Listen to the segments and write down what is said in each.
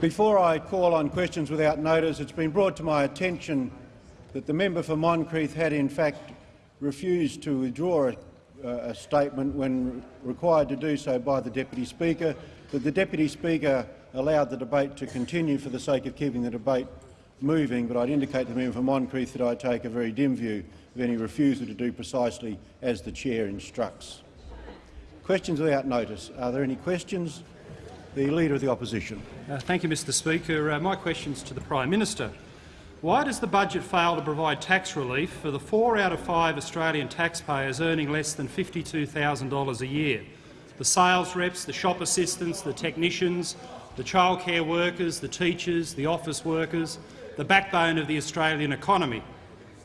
Before I call on questions without notice, it's been brought to my attention that the member for Moncrieff had in fact refused to withdraw a, uh, a statement when required to do so by the Deputy Speaker, that the Deputy Speaker allowed the debate to continue for the sake of keeping the debate moving, but I'd indicate to the member for Moncrieff that I take a very dim view of any refusal to do precisely as the chair instructs. Questions without notice. Are there any questions? The Leader of the Opposition. Uh, thank you, Mr Speaker. Uh, my question is to the Prime Minister. Why does the budget fail to provide tax relief for the four out of five Australian taxpayers earning less than $52,000 a year? The sales reps, the shop assistants, the technicians, the childcare workers, the teachers, the office workers, the backbone of the Australian economy.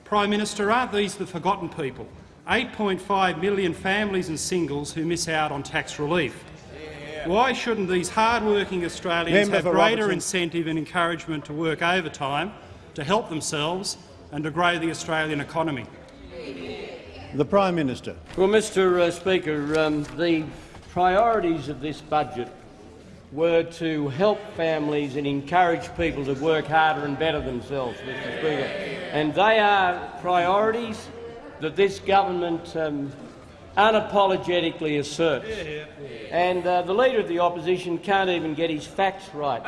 Prime Minister, aren't these the forgotten people? 8.5 million families and singles who miss out on tax relief. Why shouldn't these hard-working Australians Member have greater Robertson. incentive and encouragement to work overtime to help themselves and to grow the Australian economy? The Prime Minister. Well, Mr uh, Speaker, um, the priorities of this budget were to help families and encourage people to work harder and better themselves, Mr Speaker. And they are priorities that this government um, unapologetically asserts. And uh, the Leader of the Opposition can't even get his facts right.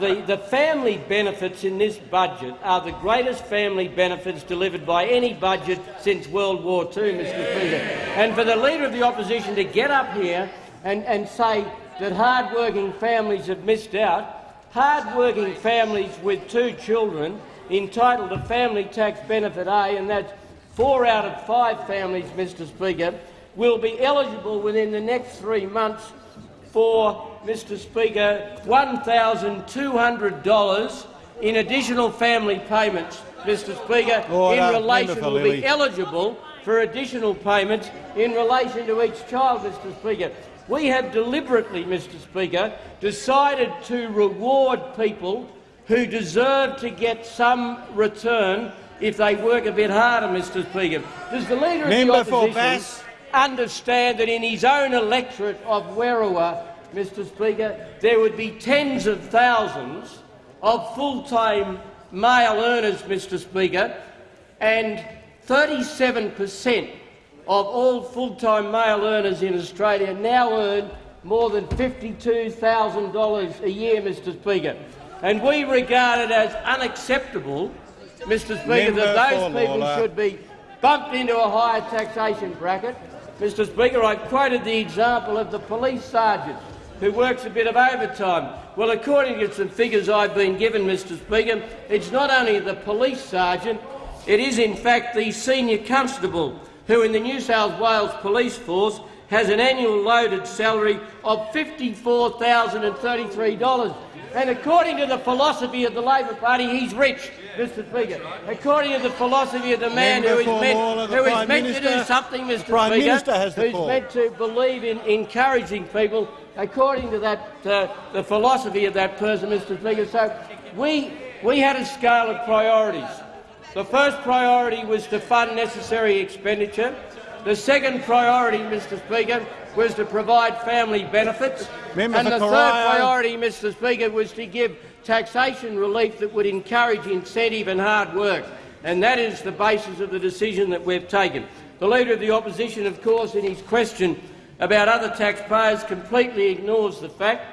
The, the family benefits in this budget are the greatest family benefits delivered by any budget since World War II, Mr Speaker. And for the Leader of the Opposition to get up here and, and say that hard-working families have missed out, hard-working families with two children entitled to family tax benefit A, and that's four out of five families, Mr Speaker, will be eligible within the next three months for, Mr Speaker, $1,200 in additional family payments, Mr Speaker, Order. in relation Member will be eligible for additional payments in relation to each child, Mr Speaker. We have deliberately, Mr Speaker, decided to reward people who deserve to get some return if they work a bit harder, Mr Speaker. Does the Leader Member of the Opposition. Understand that in his own electorate of Werriwa, Mr Speaker, there would be tens of thousands of full-time male earners, Mr Speaker, and 37 per cent of all full-time male earners in Australia now earn more than $52,000 a year, Mr Speaker. And we regard it as unacceptable, Mr Speaker, Member that those people Lalor. should be bumped into a higher taxation bracket. Mr Speaker, I quoted the example of the police sergeant who works a bit of overtime. Well, according to some figures I've been given, Mr Speaker, it's not only the police sergeant, it is in fact the senior constable who in the New South Wales Police Force has an annual loaded salary of $54,033. And according to the philosophy of the Labor Party, he's rich, Mr Speaker. According to the philosophy of the man Member who is meant, who is meant to do something, Mr Prime Speaker, Minister has the who's call. meant to believe in encouraging people, according to that, uh, the philosophy of that person, Mr Speaker. So we, we had a scale of priorities. The first priority was to fund necessary expenditure. The second priority, Mr Speaker, was to provide family benefits. Member and the third priority, Mr Speaker, was to give taxation relief that would encourage incentive and hard work. And that is the basis of the decision that we've taken. The Leader of the Opposition, of course, in his question about other taxpayers, completely ignores the fact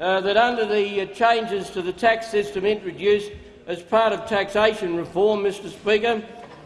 uh, that under the uh, changes to the tax system introduced as part of taxation reform, Mr Speaker,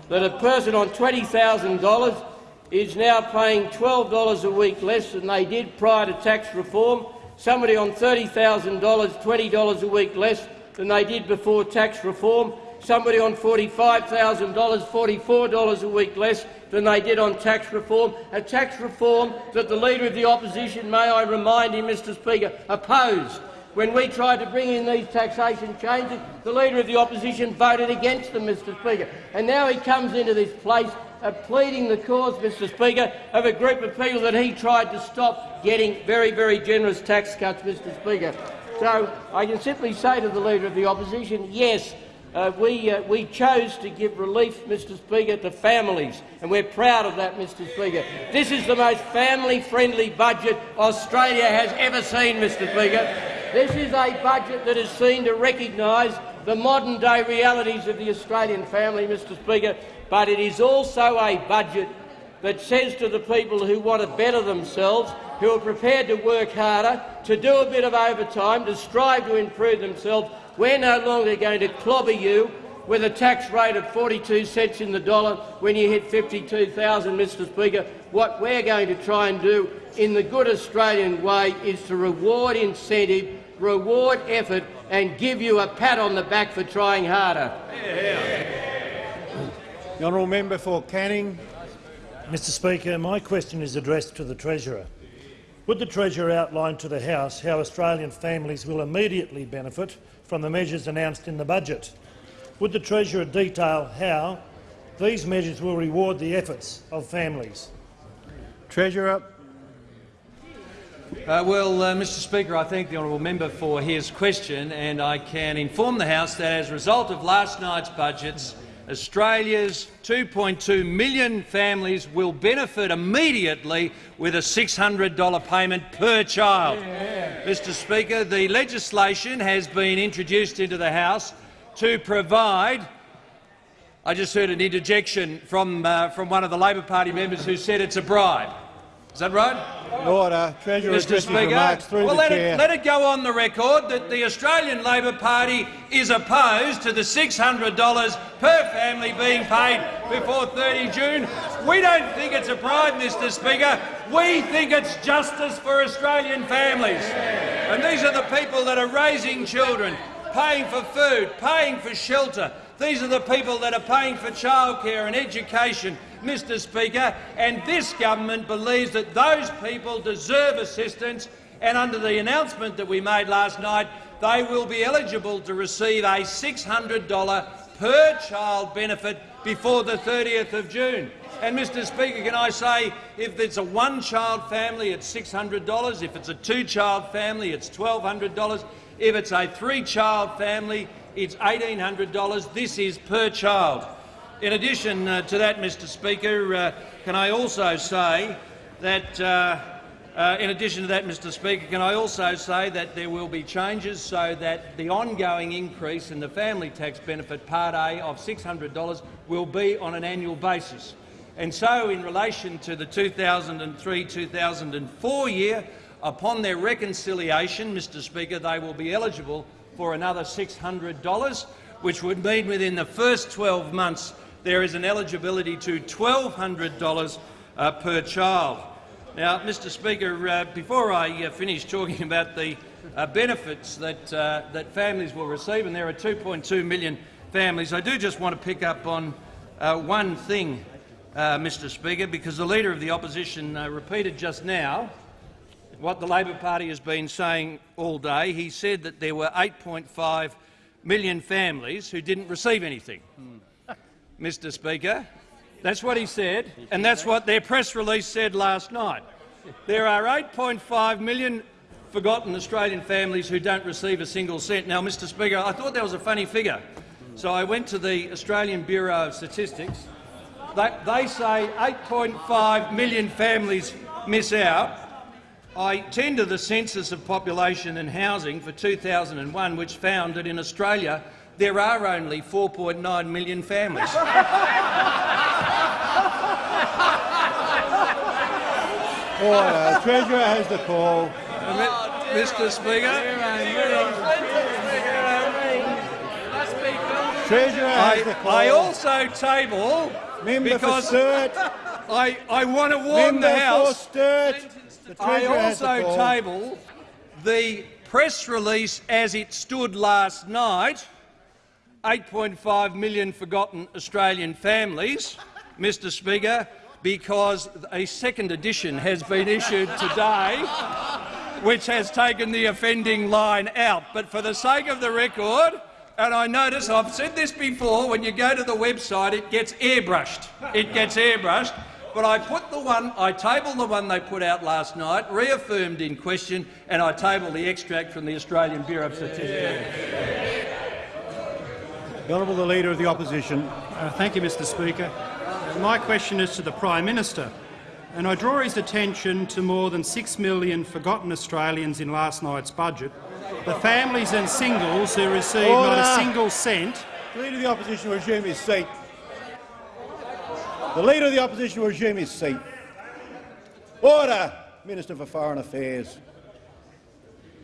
that a person on $20,000 is now paying $12 a week less than they did prior to tax reform, somebody on $30,000 $20 a week less than they did before tax reform, somebody on $45,000 $44 a week less than they did on tax reform, a tax reform that the Leader of the Opposition, may I remind him, Mr Speaker, opposed. When we tried to bring in these taxation changes, the Leader of the Opposition voted against them, Mr Speaker. And now he comes into this place of pleading the cause, Mr Speaker, of a group of people that he tried to stop getting very, very generous tax cuts, Mr Speaker. So I can simply say to the Leader of the Opposition, yes, uh, we, uh, we chose to give relief, Mr Speaker, to families, and we're proud of that, Mr Speaker. This is the most family-friendly budget Australia has ever seen, Mr Speaker. This is a budget that is seen to recognise the modern-day realities of the Australian family, Mr Speaker, but it is also a budget that says to the people who want to better themselves, who are prepared to work harder, to do a bit of overtime, to strive to improve themselves, we're no longer going to clobber you with a tax rate of 42 cents in the dollar when you hit 52,000, Mr Speaker. What we're going to try and do in the good Australian way is to reward incentive, reward effort and give you a pat on the back for trying harder. The honourable member for Canning. Mr Speaker, my question is addressed to the Treasurer. Would the Treasurer outline to the House how Australian families will immediately benefit from the measures announced in the budget? Would the Treasurer detail how these measures will reward the efforts of families? Treasurer. Uh, well, uh, Mr Speaker, I thank the honourable member for his question and I can inform the House that as a result of last night's budgets, Australia's 2.2 million families will benefit immediately with a $600 payment per child. Yeah. Mr Speaker, the legislation has been introduced into the House to provide I just heard an interjection from, uh, from one of the Labor Party members who said it's a bribe. Is that right? Order. Treasurer Mr Speaker, well, let it, let, it, go on the record that the Australian Labor Party is opposed to the $600 per family being paid before 30 June. We don't think it's a bribe, Mr Speaker. We think it's justice for Australian families. And these are the people that are raising children, paying for food, paying for shelter. These are the people that are paying for childcare and education Mr Speaker, and this government believes that those people deserve assistance and under the announcement that we made last night, they will be eligible to receive a $600 per child benefit before the 30th of June. And, Mr Speaker, can I say, if it's a one-child family, it's $600. If it's a two-child family, it's $1,200. If it's a three-child family, it's $1,800. This is per child. In addition uh, to that, Mr Speaker, uh, can I also say that uh, uh, in addition to that, Mr Speaker, can I also say that there will be changes so that the ongoing increase in the family tax benefit Part A of $600 will be on an annual basis. And so, in relation to the 2003-2004 year, upon their reconciliation, Mr Speaker, they will be eligible for another $600, which would mean within the first 12 months there is an eligibility to $1,200 uh, per child. Now, Mr Speaker, uh, before I uh, finish talking about the uh, benefits that, uh, that families will receive, and there are 2.2 million families, I do just want to pick up on uh, one thing, Mr Speaker, because the Leader of the Opposition repeated just now what the Labor Party has been saying all day. He said that there were 8.5 million families who didn't receive anything. Hmm. Mr Speaker. That's what he said, and that's what their press release said last night. There are 8.5 million forgotten Australian families who don't receive a single cent. Now, Mr Speaker, I thought that was a funny figure, so I went to the Australian Bureau of Statistics. They, they say 8.5 million families miss out. I tend to the Census of Population and Housing for 2001, which found that in Australia there are only 4.9 million families. Order. Treasurer has the call. Mr Speaker. Treasurer has the call. I also table Member because for I, I want to warn Member the House. For I also table the press release as it stood last night 8.5 million forgotten Australian families, Mr Speaker, because a second edition has been issued today which has taken the offending line out. But for the sake of the record, and I notice I've said this before, when you go to the website it gets airbrushed. It gets airbrushed. But I put the one, I table the one they put out last night, reaffirmed in question, and I table the extract from the Australian Bureau of Statistics. The Honourable the Leader of the Opposition. Uh, thank you, Mr Speaker. Uh, my question is to the Prime Minister, and I draw his attention to more than 6 million forgotten Australians in last night's budget The families and singles who receive Order. not a single cent The Leader of the Opposition will resume his seat. The Leader of the Opposition will resume his seat. Order! Minister for Foreign Affairs.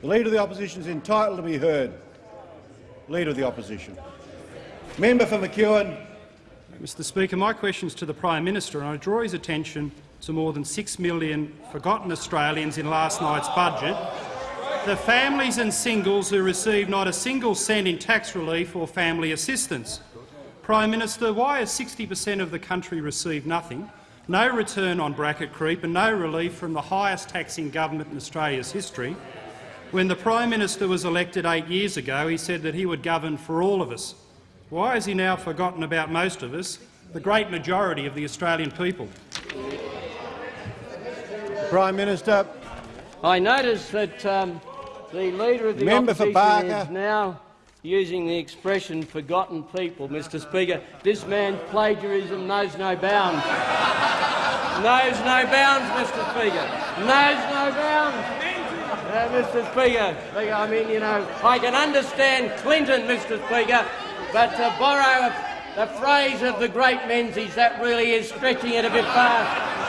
The Leader of the Opposition is entitled to be heard. Leader of the Opposition. Member for McEwen. Mr Speaker, my question is to the Prime Minister, and I draw his attention to more than six million forgotten Australians in last night's budget, the families and singles who receive not a single cent in tax relief or family assistance. Prime Minister, why has 60 per cent of the country received nothing, no return on bracket creep and no relief from the highest taxing government in Australia's history? When the Prime Minister was elected eight years ago, he said that he would govern for all of us. Why has he now forgotten about most of us, the great majority of the Australian people? Prime Minister. I notice that um, the Leader of the Member Opposition Barker. is now using the expression forgotten people, Mr Speaker. This man's plagiarism knows no bounds. knows no bounds, Mr Speaker. Knows no bounds. Uh, Mr Speaker, I mean, you know, I can understand Clinton, Mr Speaker, but to borrow the phrase of the great Menzies, that really is stretching it a bit far,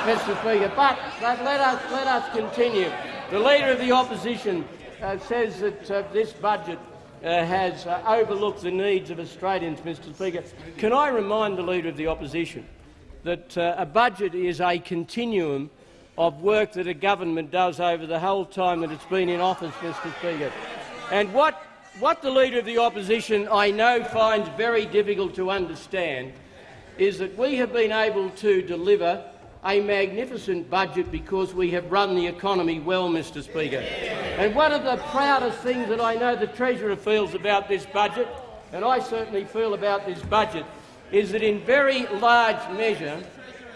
Mr Speaker. But, but let, us, let us continue. The Leader of the Opposition uh, says that uh, this budget uh, has uh, overlooked the needs of Australians, Mr Speaker. Can I remind the Leader of the Opposition that uh, a budget is a continuum of work that a government does over the whole time that it's been in office, Mr Speaker. And what, what the Leader of the Opposition, I know, finds very difficult to understand is that we have been able to deliver a magnificent budget because we have run the economy well, Mr Speaker. And one of the proudest things that I know the Treasurer feels about this budget, and I certainly feel about this budget, is that in very large measure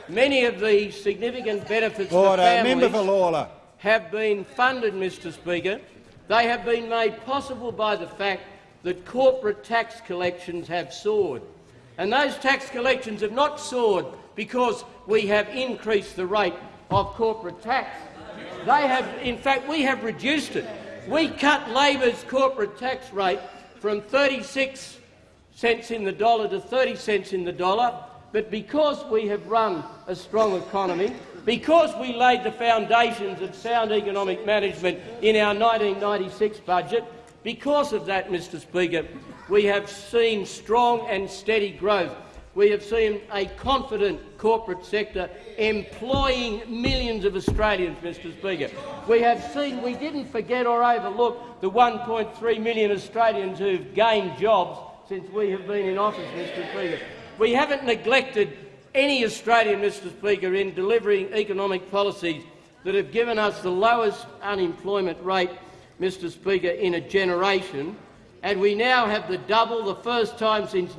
many of the significant benefits Order. for families Member for Lalor. have been funded, Mr Speaker. They have been made possible by the fact that corporate tax collections have soared. And those tax collections have not soared because we have increased the rate of corporate tax. They have, in fact, we have reduced it. We cut Labor's corporate tax rate from 36 cents in the dollar to 30 cents in the dollar, but because we have run a strong economy, because we laid the foundations of sound economic management in our 1996 budget, because of that, Mr Speaker, we have seen strong and steady growth. We have seen a confident corporate sector employing millions of Australians, Mr Speaker. We have seen, we didn't forget or overlook the 1.3 million Australians who've gained jobs since we have been in office, Mr Speaker. We haven't neglected any Australian, Mr Speaker, in delivering economic policies that have given us the lowest unemployment rate, Mr Speaker, in a generation, and we now have the double, the first time since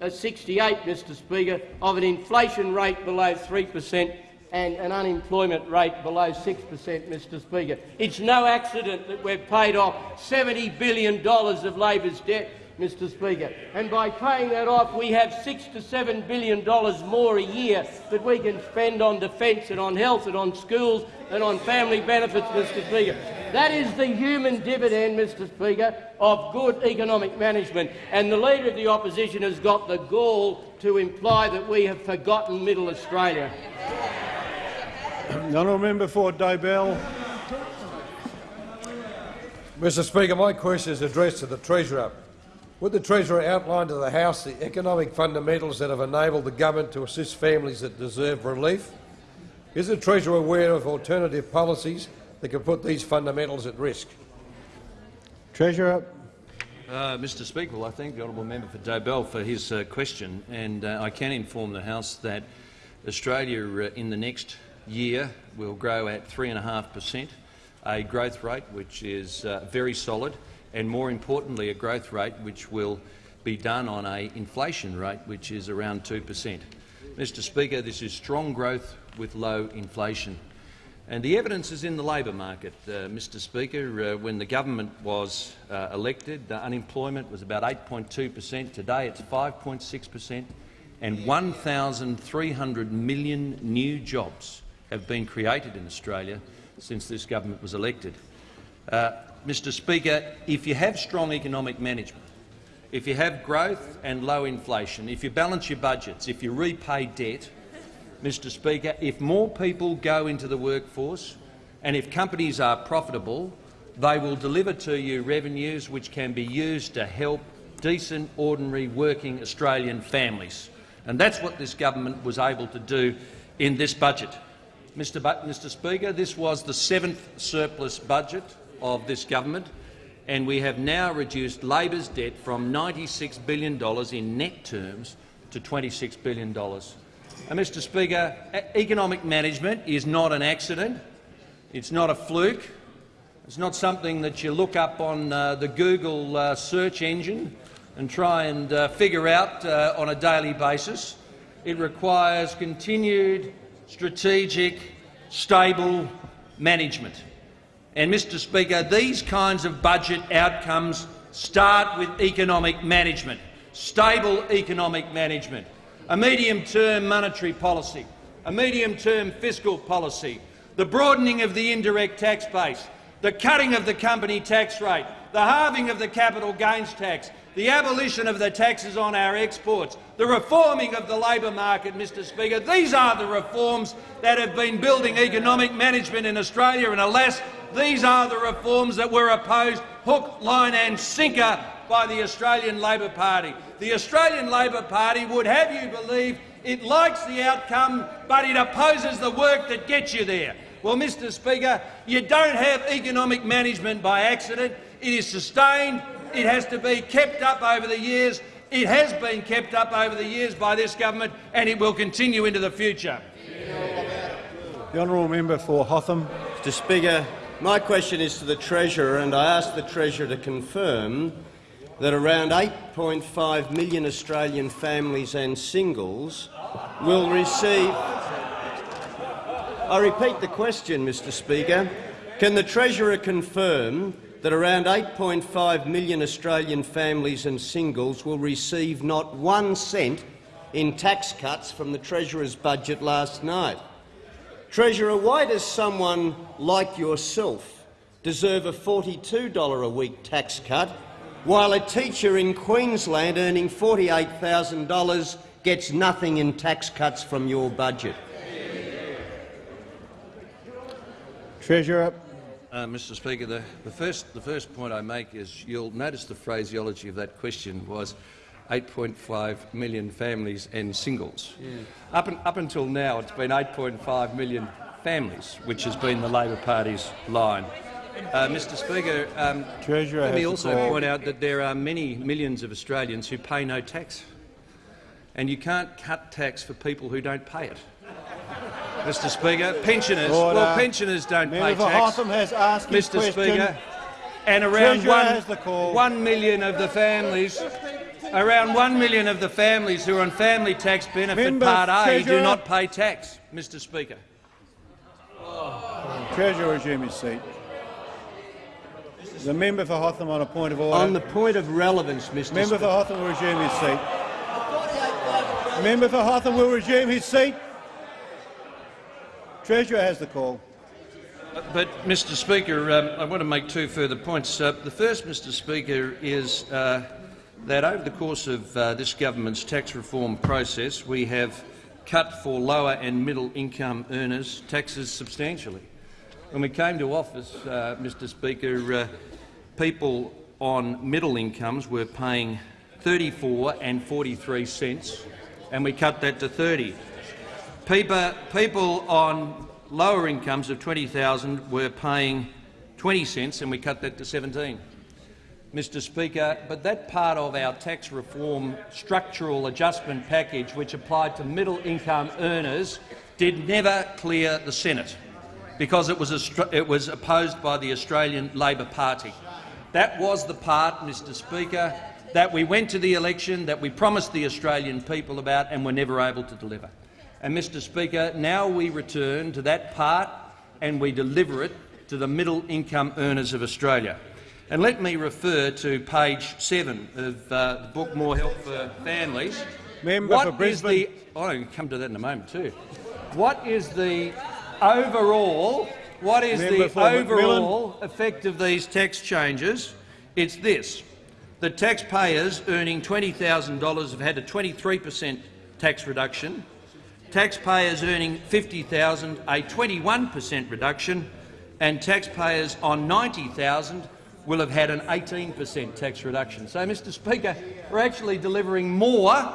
1968, Mr Speaker, of an inflation rate below 3 per cent and an unemployment rate below 6 per cent, Mr Speaker. It's no accident that we've paid off $70 billion of Labor's debt, Mr Speaker. And by paying that off, we have six to seven billion dollars more a year that we can spend on defence and on health and on schools and on family benefits, Mr Speaker. That is the human dividend, Mr Speaker, of good economic management. And the Leader of the Opposition has got the gall to imply that we have forgotten Middle Australia. Honourable member for Dobell. Mr Speaker, my question is addressed to the Treasurer. Would the Treasurer outline to the House the economic fundamentals that have enabled the government to assist families that deserve relief? Is the Treasurer aware of alternative policies that could put these fundamentals at risk? Treasurer. Uh, Mr Speaker, well, I thank the honourable member for Dobell for his uh, question, and uh, I can inform the House that Australia uh, in the next year will grow at 3.5 per cent, a growth rate which is uh, very solid, and more importantly, a growth rate which will be done on an inflation rate which is around 2 per cent. Mr Speaker, this is strong growth with low inflation. And the evidence is in the labour market, uh, Mr Speaker. Uh, when the government was uh, elected, the unemployment was about 8.2 per cent. Today it's 5.6 per cent, and 1,300 million new jobs have been created in Australia since this government was elected. Uh, Mr Speaker, if you have strong economic management, if you have growth and low inflation, if you balance your budgets, if you repay debt, Mr Speaker, if more people go into the workforce and if companies are profitable, they will deliver to you revenues which can be used to help decent, ordinary, working Australian families. And that's what this government was able to do in this budget. Mr. Bu Mr. Speaker, this was the seventh surplus budget of this government, and we have now reduced Labor's debt from $96 billion in net terms to $26 billion. And, Mr Speaker, economic management is not an accident. It's not a fluke. It's not something that you look up on uh, the Google uh, search engine and try and uh, figure out uh, on a daily basis. It requires continued, strategic, stable management. And, Mr Speaker, these kinds of budget outcomes start with economic management, stable economic management, a medium-term monetary policy, a medium-term fiscal policy, the broadening of the indirect tax base, the cutting of the company tax rate, the halving of the capital gains tax, the abolition of the taxes on our exports, the reforming of the labour market, Mr Speaker. These are the reforms that have been building economic management in Australia, and alas, these are the reforms that were opposed hook, line and sinker by the Australian Labor Party. The Australian Labor Party would have you believe it likes the outcome, but it opposes the work that gets you there. Well, Mr Speaker, you don't have economic management by accident. It is sustained. It has to be kept up over the years. It has been kept up over the years by this government, and it will continue into the future. The honourable member for Hotham. Mr Speaker, my question is to the Treasurer, and I ask the Treasurer to confirm that around 8.5 million Australian families and singles will receive I repeat the question, Mr Speaker. Can the Treasurer confirm that around 8.5 million Australian families and singles will receive not one cent in tax cuts from the Treasurer's budget last night? Treasurer, why does someone like yourself deserve a $42 a week tax cut, while a teacher in Queensland earning $48,000 gets nothing in tax cuts from your budget? Treasurer. Uh, Mr Speaker, the, the, first, the first point I make is you'll notice the phraseology of that question was 8.5 million families and singles. Yeah. Up, in, up until now, it's been 8.5 million families, which has been the Labor Party's line. Uh, Mr Speaker, um, let me also point out that there are many millions of Australians who pay no tax, and you can't cut tax for people who don't pay it. Mr Speaker. Pensioners, Order. well, pensioners don't Member pay tax. Hotham has asked Mr question. Speaker, and around one, one million of the families, around one million of the families who are on family tax benefit Member Part A Treasurer. do not pay tax. Mr Speaker. Treasurer resume his seat. The member for Hotham on a point of order. On the point of relevance, Mr. Member Speaker. for Hotham will resume his seat. Member for Hotham will resume his seat. Treasurer has the call. But, Mr Speaker, um, I want to make two further points. Uh, the first, Mr Speaker, is uh, that over the course of uh, this government's tax reform process, we have cut for lower and middle income earners taxes substantially. When we came to office, uh, Mr Speaker, uh, people on middle incomes were paying 34 and 43 cents, and we cut that to 30. People, people on lower incomes of 20,000 were paying 20 cents, and we cut that to 17. Mr Speaker, but that part of our tax reform structural adjustment package, which applied to middle-income earners, did never clear the Senate because it was, it was opposed by the Australian Labor Party. That was the part, Mr Speaker, that we went to the election, that we promised the Australian people about and were never able to deliver. And, Mr Speaker, now we return to that part and we deliver it to the middle-income earners of Australia. And let me refer to page 7 of uh, the book More Help for Families. Member what for Brisbane. The, oh, I'll come to that in a moment too. What is the overall what is Member the overall effect of these tax changes? It's this. The taxpayers earning $20,000 have had a 23 per cent tax reduction, taxpayers earning 50,000 a 21 per cent reduction, and taxpayers on $90,000 will have had an 18 per cent tax reduction. So, Mr Speaker, we're actually delivering more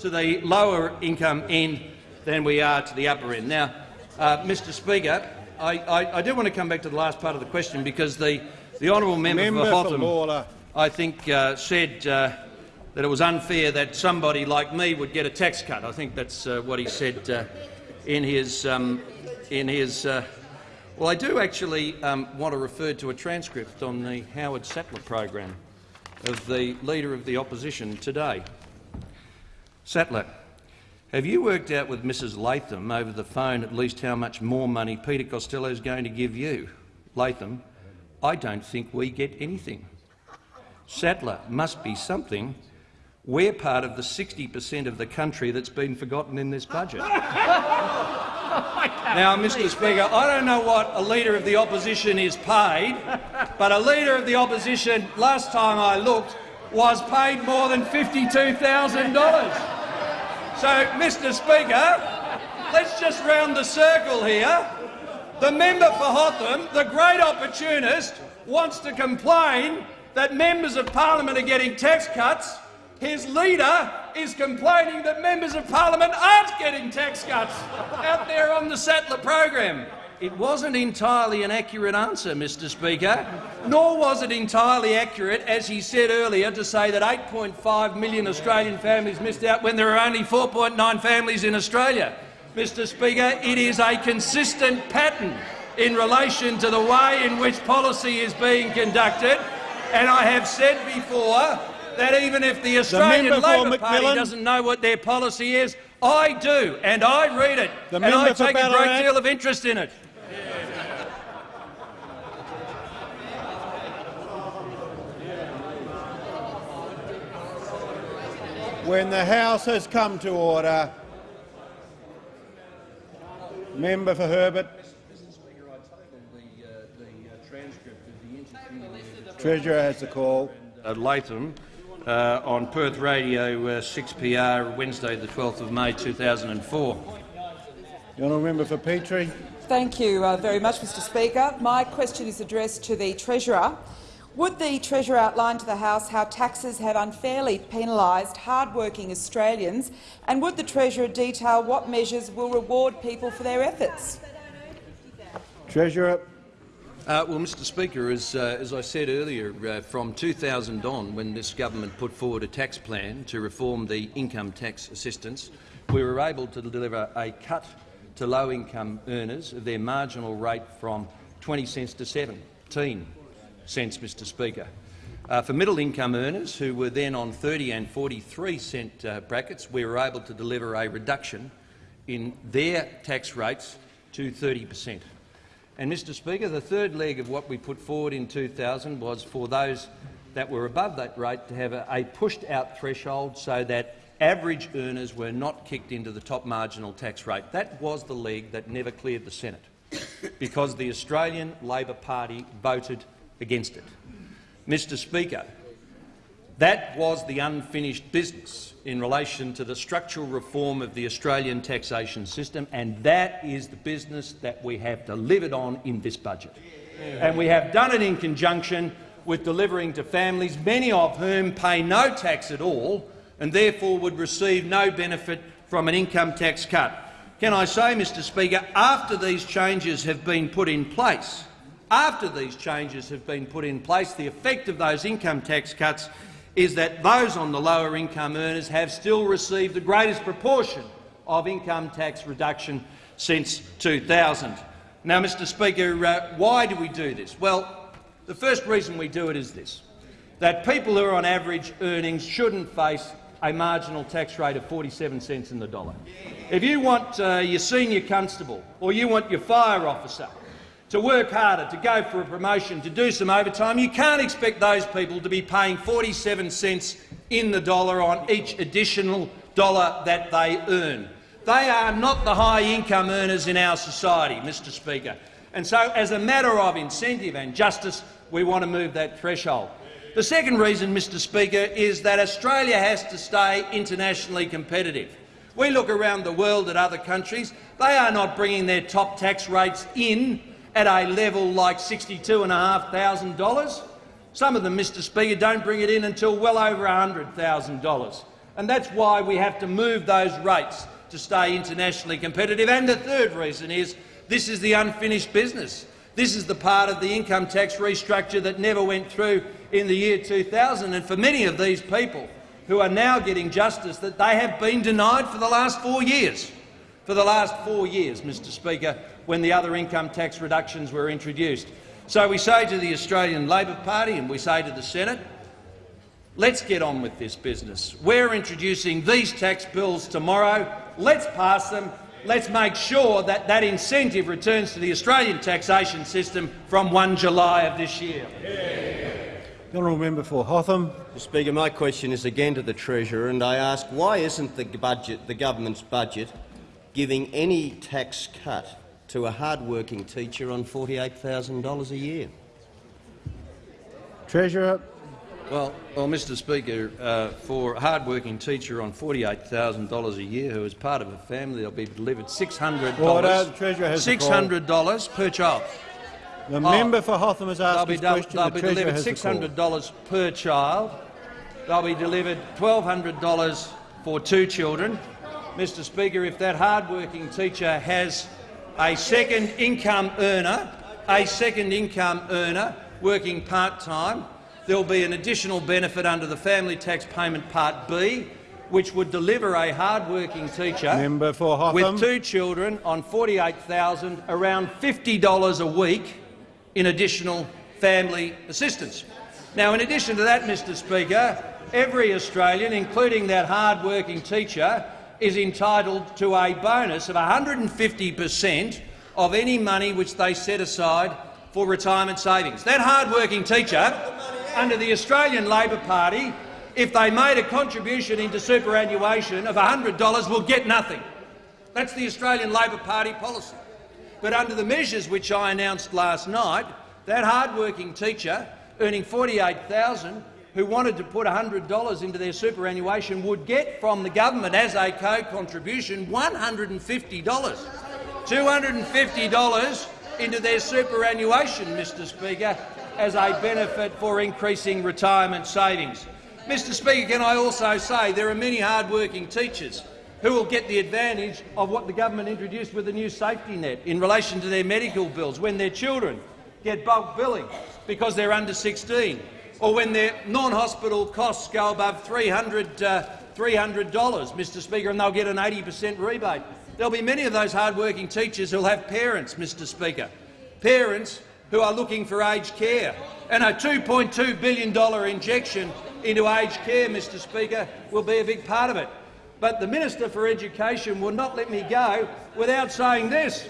to the lower income end than we are to the upper end. Now, uh, Mr Speaker, I, I, I, do want to come back to the last part of the question because the, the honourable member, member for Hotham, I think, uh, said uh, that it was unfair that somebody like me would get a tax cut. I think that's uh, what he said uh, in his, um, in his uh, well, I do actually um, want to refer to a transcript on the Howard Sattler program of the Leader of the Opposition today. Sattler, have you worked out with Mrs Latham over the phone at least how much more money Peter Costello is going to give you? Latham, I don't think we get anything. Sattler must be something. We're part of the 60 per cent of the country that's been forgotten in this budget. now, Mr Speaker, I don't know what a Leader of the Opposition is paid, but a Leader of the Opposition, last time I looked, was paid more than $52,000. So, Mr Speaker, let's just round the circle here. The member for Hotham, the great opportunist, wants to complain that members of parliament are getting tax cuts. His leader is complaining that members of parliament aren't getting tax cuts out there on the Sattler program. It wasn't entirely an accurate answer, Mr Speaker, nor was it entirely accurate, as he said earlier, to say that 8.5 million Australian families missed out when there are only 4.9 families in Australia. Mr Speaker, it is a consistent pattern in relation to the way in which policy is being conducted, and I have said before that even if the Australian the Labor Party doesn't know what their policy is, I do, and I read it, the and I take a great deal of interest in it. When the House has come to order, member for Herbert. Treasurer has the call. Uh, Latham uh, on Perth Radio uh, 6PR Wednesday the 12th of May 2004. The honourable member for Petrie. Thank you uh, very much, Mr Speaker. My question is addressed to the Treasurer. Would the Treasurer outline to the House how taxes have unfairly penalised hard-working Australians, and would the Treasurer detail what measures will reward people for their efforts? Treasurer. Uh, well, Mr Speaker, as, uh, as I said earlier, uh, from 2000 on, when this government put forward a tax plan to reform the income tax assistance, we were able to deliver a cut to low-income earners of their marginal rate from 20 cents to 17 cents, Mr Speaker. Uh, for middle-income earners who were then on 30 and 43 cent uh, brackets, we were able to deliver a reduction in their tax rates to 30 per cent. And, Mr Speaker, the third leg of what we put forward in 2000 was for those that were above that rate to have a, a pushed-out threshold so that average earners were not kicked into the top marginal tax rate. That was the leg that never cleared the Senate because the Australian Labor Party voted against it. Mr Speaker, that was the unfinished business in relation to the structural reform of the Australian taxation system, and that is the business that we have delivered on in this budget. And we have done it in conjunction with delivering to families, many of whom pay no tax at all, and therefore would receive no benefit from an income tax cut. Can I say, Mr Speaker, after these changes have been put in place, after these changes have been put in place, the effect of those income tax cuts is that those on the lower income earners have still received the greatest proportion of income tax reduction since 2000. Now, Mr Speaker, uh, why do we do this? Well, the first reason we do it is this, that people who are on average earnings shouldn't face a marginal tax rate of 47 cents in the dollar. If you want uh, your senior constable or you want your fire officer to work harder, to go for a promotion, to do some overtime, you can't expect those people to be paying 47 cents in the dollar on each additional dollar that they earn. They are not the high-income earners in our society, Mr Speaker. And so, as a matter of incentive and justice, we want to move that threshold. The second reason, Mr Speaker, is that Australia has to stay internationally competitive. We look around the world at other countries. They are not bringing their top tax rates in at a level like $62,500. Some of them, Mr Speaker, don't bring it in until well over $100,000. And that's why we have to move those rates to stay internationally competitive. And the third reason is this is the unfinished business. This is the part of the income tax restructure that never went through in the year 2000. And for many of these people who are now getting justice that they have been denied for the last four years, for the last four years, Mr Speaker, when the other income tax reductions were introduced. So we say to the Australian Labor Party and we say to the Senate, let's get on with this business. We're introducing these tax bills tomorrow. Let's pass them. Let's make sure that that incentive returns to the Australian taxation system from 1 July of this year. The honourable member for Hotham. Mr Speaker, my question is again to the Treasurer, and I ask why isn't the, budget, the government's budget giving any tax cut to a hard-working teacher on $48,000 a year? Treasurer. Well, well, Mr Speaker, uh, for a hard-working teacher on $48,000 a year who is part of a family, they'll be delivered $600, Order. The Treasurer has $600 per child. The oh, member for Hotham has asked they'll question. They'll the be delivered $600 per child. They'll be delivered $1,200 for two children. Mr Speaker, if that hard-working teacher has a second income earner, a second income earner working part-time, there will be an additional benefit under the Family Tax Payment Part B, which would deliver a hard-working teacher with two children on 48,000, around $50 a week in additional family assistance. Now, in addition to that, Mr Speaker, every Australian, including that hard-working teacher, is entitled to a bonus of 150 per cent of any money which they set aside for retirement savings. That hard-working teacher, under the Australian Labor Party, if they made a contribution into superannuation of $100 will get nothing. That's the Australian Labor Party policy. But under the measures which I announced last night, that hard-working teacher earning 48000 who wanted to put $100 into their superannuation would get from the government as a co-contribution $150. $250 into their superannuation, Mr Speaker, as a benefit for increasing retirement savings. Mr Speaker, can I also say there are many hard-working teachers who will get the advantage of what the government introduced with the new safety net in relation to their medical bills when their children get bulk billing because they're under 16, or when their non-hospital costs go above 300, uh, $300 Mr Speaker, and they'll get an 80 per cent rebate. There'll be many of those hard-working teachers who'll have parents, Mr Speaker, parents who are looking for aged care. And a $2.2 billion injection into aged care, Mr Speaker, will be a big part of it. But the Minister for Education will not let me go without saying this.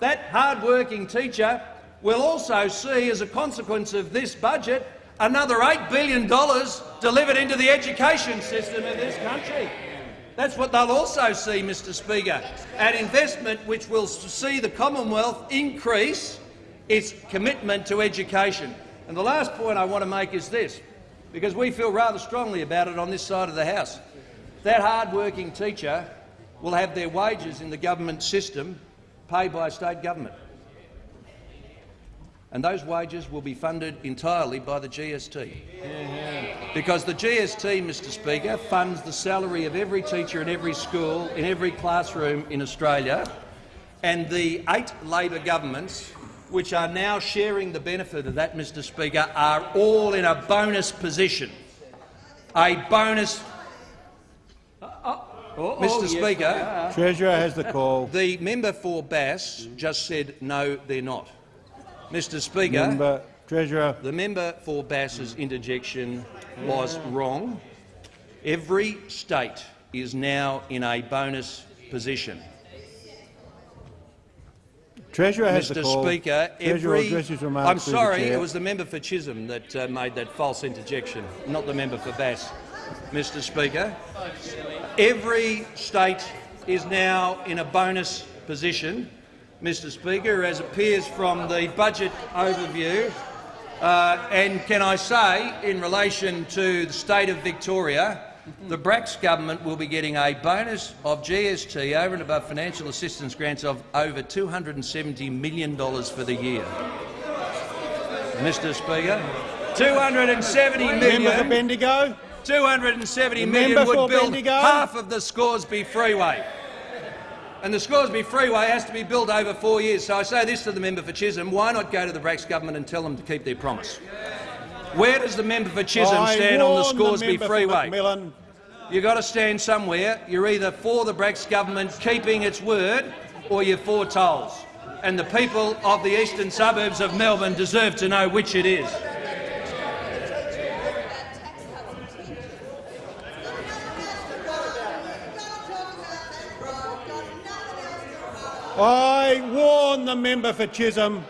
That hard-working teacher will also see, as a consequence of this budget, another $8 billion delivered into the education system of this country. That's what they'll also see, Mr Speaker, an investment which will see the Commonwealth increase its commitment to education. And the last point I want to make is this, because we feel rather strongly about it on this side of the House. That hard-working teacher will have their wages in the government system paid by state government. And those wages will be funded entirely by the GST. Because the GST, Mr Speaker, funds the salary of every teacher in every school, in every classroom in Australia, and the eight Labor governments which are now sharing the benefit of that, Mr Speaker, are all in a bonus position. A bonus uh, uh, oh, Mr oh, Speaker, yes, Treasurer has the call. The member for Bass just said no, they're not. Mr Speaker, member, Treasurer. the member for Bass's interjection was wrong. Every state is now in a bonus position. Treasurer has Mr. the call. Speaker, every, I'm sorry, it was the member for Chisholm that uh, made that false interjection, not the member for Bass. Mr. Speaker, every state is now in a bonus position Mr Speaker, as appears from the budget overview. Uh, and can I say, in relation to the state of Victoria, the Bracks government will be getting a bonus of GST over and above financial assistance grants of over $270 million for the year. Mr Speaker, 270 million. Member for Bendigo. 270 The million member would build Bendigo. half of the Scoresby Freeway. And the Scoresby Freeway has to be built over four years. So I say this to the member for Chisholm, why not go to the Bracks government and tell them to keep their promise? Where does the member for Chisholm stand on the Scoresby for Freeway? You've got to stand somewhere. You're either for the Bracks government keeping its word or you're for tolls. And the people of the eastern suburbs of Melbourne deserve to know which it is. I warn the member for Chisholm.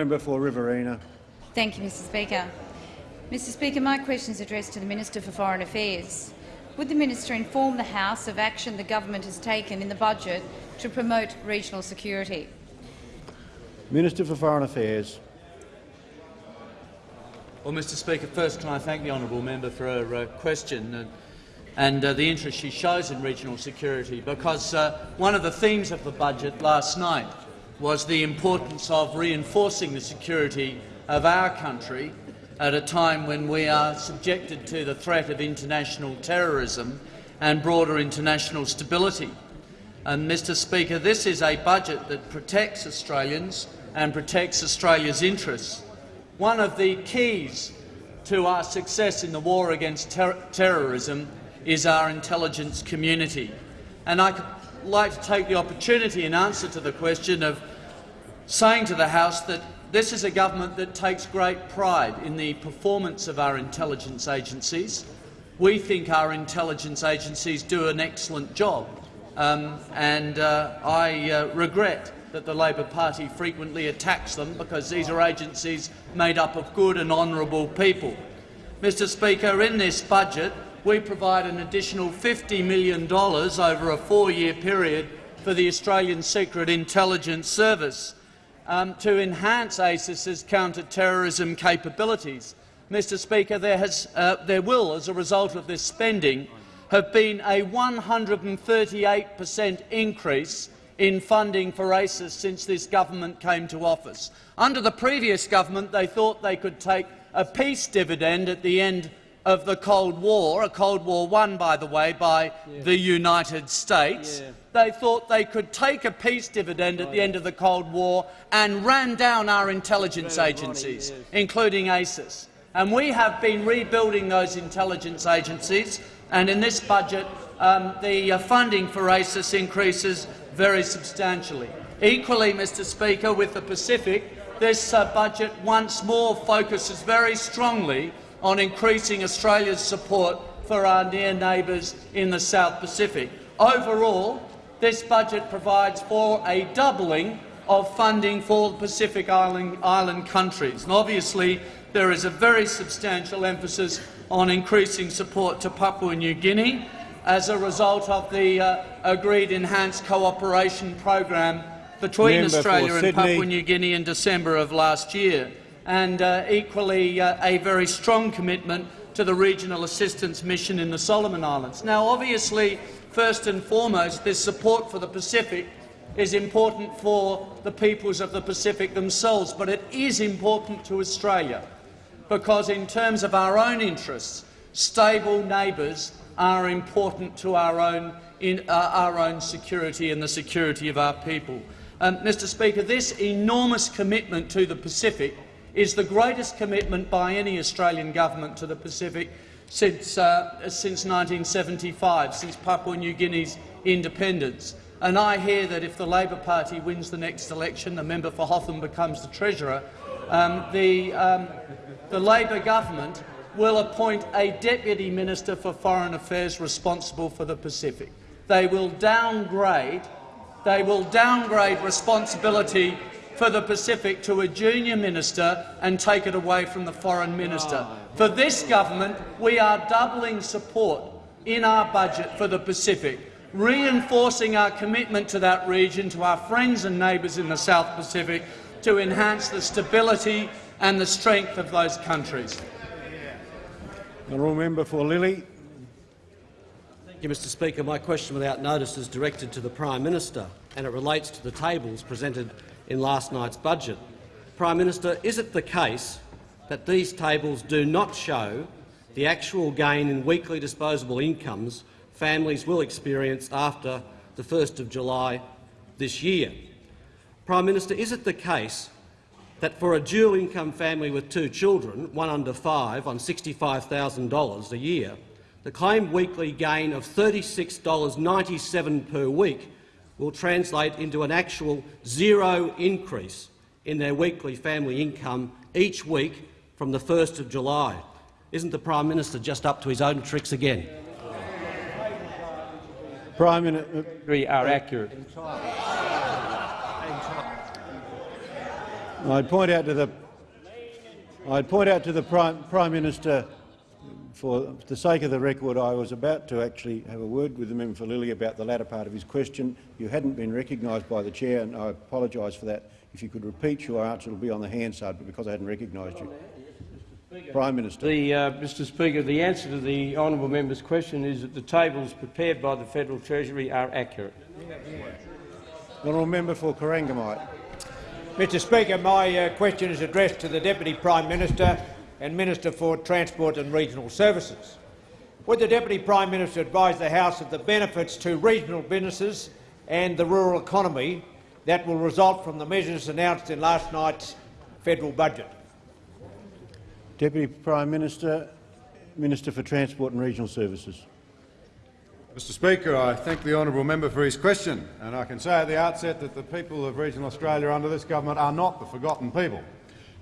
Member for Riverina. Thank you, Mr Speaker. Mr Speaker, my question is addressed to the Minister for Foreign Affairs. Would the minister inform the House of action the government has taken in the budget to promote regional security? Minister for Foreign Affairs. Well, Mr Speaker, first can I thank the honourable member for her uh, question and, and uh, the interest she shows in regional security, because uh, one of the themes of the budget last night was the importance of reinforcing the security of our country at a time when we are subjected to the threat of international terrorism and broader international stability. And, Mr Speaker, this is a budget that protects Australians and protects Australia's interests. One of the keys to our success in the war against ter terrorism is our intelligence community. And I'd like to take the opportunity in answer to the question of saying to the House that this is a government that takes great pride in the performance of our intelligence agencies. We think our intelligence agencies do an excellent job, um, and uh, I uh, regret that the Labor Party frequently attacks them because these are agencies made up of good and honourable people. Mr Speaker, in this budget we provide an additional $50 million over a four-year period for the Australian Secret Intelligence Service um, to enhance ASIS's counter-terrorism capabilities. Mr Speaker, there, has, uh, there will, as a result of this spending, have been a 138 per cent increase in funding for ASIS since this government came to office. Under the previous government, they thought they could take a peace dividend at the end of the Cold War, a Cold War won, by the way, by yeah. the United States. Yeah. They thought they could take a peace dividend at the end of the Cold War and ran down our intelligence agencies, yes. including ASIS. And we have been rebuilding those intelligence agencies, and in this budget um, the uh, funding for ASIS increases very substantially. Equally, Mr Speaker, with the Pacific, this uh, budget once more focuses very strongly on increasing Australia's support for our near neighbours in the South Pacific. Overall, this budget provides for a doubling of funding for the Pacific Island, island countries. And obviously, there is a very substantial emphasis on increasing support to Papua New Guinea as a result of the uh, agreed enhanced cooperation program between Member Australia and. Papua New Guinea in December of last year and uh, equally uh, a very strong commitment to the regional assistance mission in the Solomon Islands. Now, obviously, first and foremost, this support for the Pacific is important for the peoples of the Pacific themselves, but it is important to Australia because, in terms of our own interests, stable neighbours are important to our own, in, uh, our own security and the security of our people. Um, Mr Speaker, this enormous commitment to the Pacific is the greatest commitment by any Australian government to the Pacific since, uh, since 1975, since Papua New Guinea's independence. and I hear that if the Labor Party wins the next election, the member for Hotham becomes the Treasurer, um, the, um, the Labor government will appoint a Deputy Minister for Foreign Affairs responsible for the Pacific. They will downgrade, they will downgrade responsibility for the Pacific to a junior minister and take it away from the foreign minister. For this government, we are doubling support in our budget for the Pacific, reinforcing our commitment to that region, to our friends and neighbours in the South Pacific, to enhance the stability and the strength of those countries. The Honourable member for Lilley. Thank you, Mr Speaker. My question without notice is directed to the Prime Minister and it relates to the tables presented in last night's budget. Prime Minister, is it the case that these tables do not show the actual gain in weekly disposable incomes families will experience after the 1st of July this year? Prime Minister, is it the case that for a dual-income family with two children, one under five, on $65,000 a year, the claimed weekly gain of $36.97 per week will translate into an actual zero increase in their weekly family income each week from the 1st of July. Isn't the Prime Minister just up to his own tricks again? Prime Minister uh, are uh, accurate. I'd point out to the I'd point out to the Prime, Prime Minister, for the sake of the record, I was about to actually have a word with the member for Lilley about the latter part of his question. You hadn't been recognised by the chair, and I apologise for that. If you could repeat your answer, it will be on the Hansard, but because I hadn't recognised you. Prime Minister. The, uh, Mr Speaker, the answer to the honourable member's question is that the tables prepared by the Federal Treasury are accurate. Honourable member for Corangamite. Mr Speaker, my uh, question is addressed to the Deputy Prime Minister and Minister for Transport and Regional Services. Would the Deputy Prime Minister advise the House of the benefits to regional businesses and the rural economy that will result from the measures announced in last night's federal budget? Deputy Prime Minister, Minister for Transport and Regional Services. Mr Speaker, I thank the honourable member for his question, and I can say at the outset that the people of regional Australia under this government are not the forgotten people.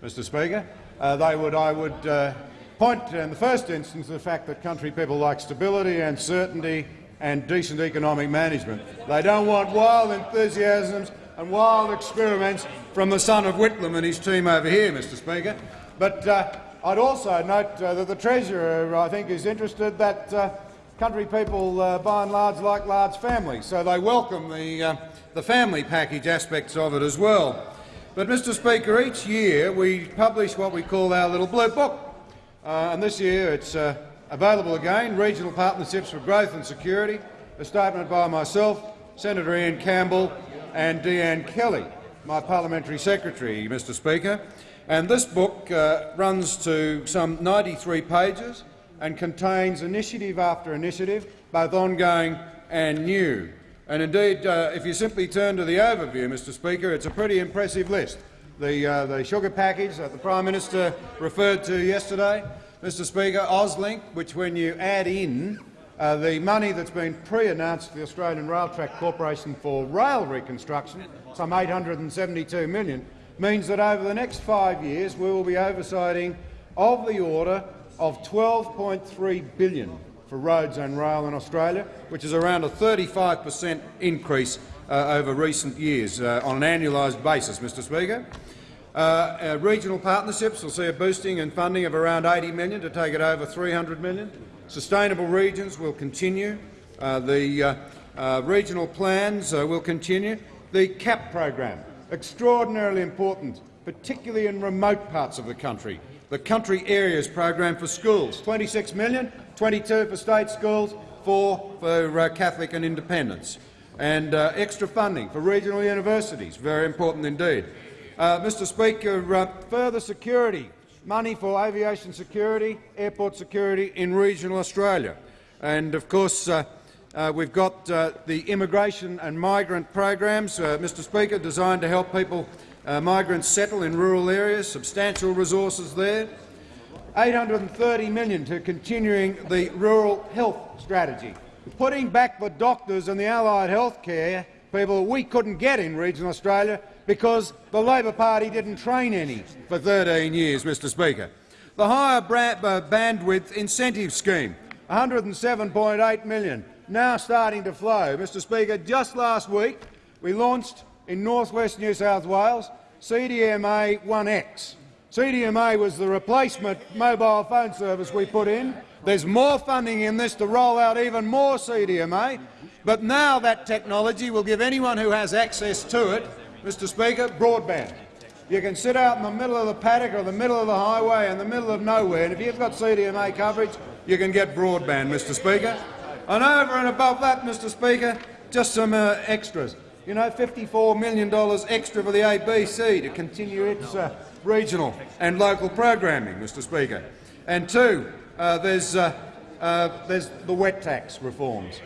Mr Speaker, uh, they would, I would uh, point in the first instance to the fact that country people like stability and certainty and decent economic management. They don't want wild enthusiasms and wild experiments from the son of Whitlam and his team over here, Mr Speaker. But uh, I'd also note uh, that the Treasurer, I think, is interested that uh, country people, uh, by and large, like large families, so they welcome the, uh, the family package aspects of it as well. But, Mr Speaker, each year we publish what we call our little blue book, uh, and this year it's uh, available again, Regional Partnerships for Growth and Security, a statement by myself, Senator Ian Campbell and De-Anne Kelly, my parliamentary secretary, Mr Speaker. And this book uh, runs to some 93 pages and contains initiative after initiative, both ongoing and new. And indeed, uh, if you simply turn to the overview, Mr Speaker, it's a pretty impressive list. The, uh, the sugar package that the Prime Minister referred to yesterday, Mr Speaker, Auslink, which when you add in uh, the money that's been pre-announced to the Australian Rail Track Corporation for rail reconstruction, some 872 million, means that over the next five years we will be oversighting of the order of $12.3 billion for roads and rail in Australia, which is around a 35 per cent increase uh, over recent years uh, on an annualised basis, Mr Speaker. Uh, uh, regional partnerships will see a boosting in funding of around 80 million to take it over 300 million. Sustainable regions will continue. Uh, the uh, regional plans will continue. The CAP program, extraordinarily important, particularly in remote parts of the country, the Country Areas Program for schools, 26 million, 22 for state schools, 4 for uh, Catholic and independents, and uh, extra funding for regional universities, very important indeed. Uh, Mr Speaker, uh, further security, money for aviation security, airport security in regional Australia. And of course, uh, uh, we've got the immigration and migrant programs, Mr Speaker, designed to help people migrants settle in rural areas, substantial resources there. 830 million to continuing the rural health strategy, putting back the doctors and the allied health care people we couldn't get in regional Australia because the Labor Party didn't train any for 13 years, Mr Speaker. The higher uh, bandwidth incentive scheme, 107.8 million, now starting to flow. Mr Speaker, just last week we launched in northwest New South Wales CDMA 1X. CDMA was the replacement mobile phone service we put in. There's more funding in this to roll out even more CDMA, but now that technology will give anyone who has access to it, Mr Speaker, broadband. You can sit out in the middle of the paddock or the middle of the highway in the middle of nowhere, and if you've got CDMA coverage, you can get broadband, Mr Speaker. And over and above that, Mr Speaker, just some uh, extras. You know, $54 million extra for the ABC to continue its uh, regional and local programming, Mr Speaker. And two, uh, there's, uh, uh, there's the WET tax reforms.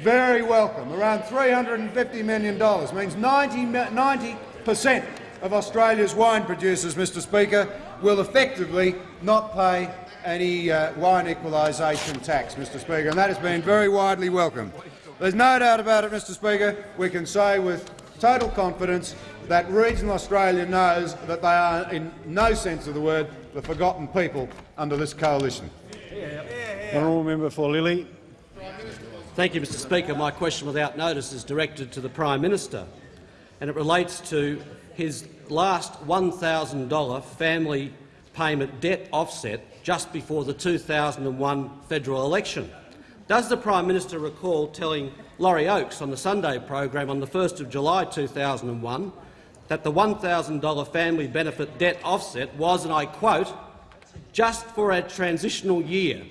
Very welcome. Around $350 million means 90 percent of Australia's wine producers, Mr Speaker, will effectively not pay any uh, wine equalisation tax, Mr Speaker, and that has been very widely welcomed. There's no doubt about it, Mr Speaker. We can say with total confidence that regional Australia knows that they are, in no sense of the word, the forgotten people under this coalition. Honourable member for Lilley. Thank you, Mr Speaker. My question without notice is directed to the Prime Minister, and it relates to his last $1,000 family payment debt offset just before the 2001 federal election. Does the Prime Minister recall telling Laurie Oakes on the Sunday program on the 1st of July 2001 that the $1,000 family benefit debt offset was, and I quote, just for a transitional year.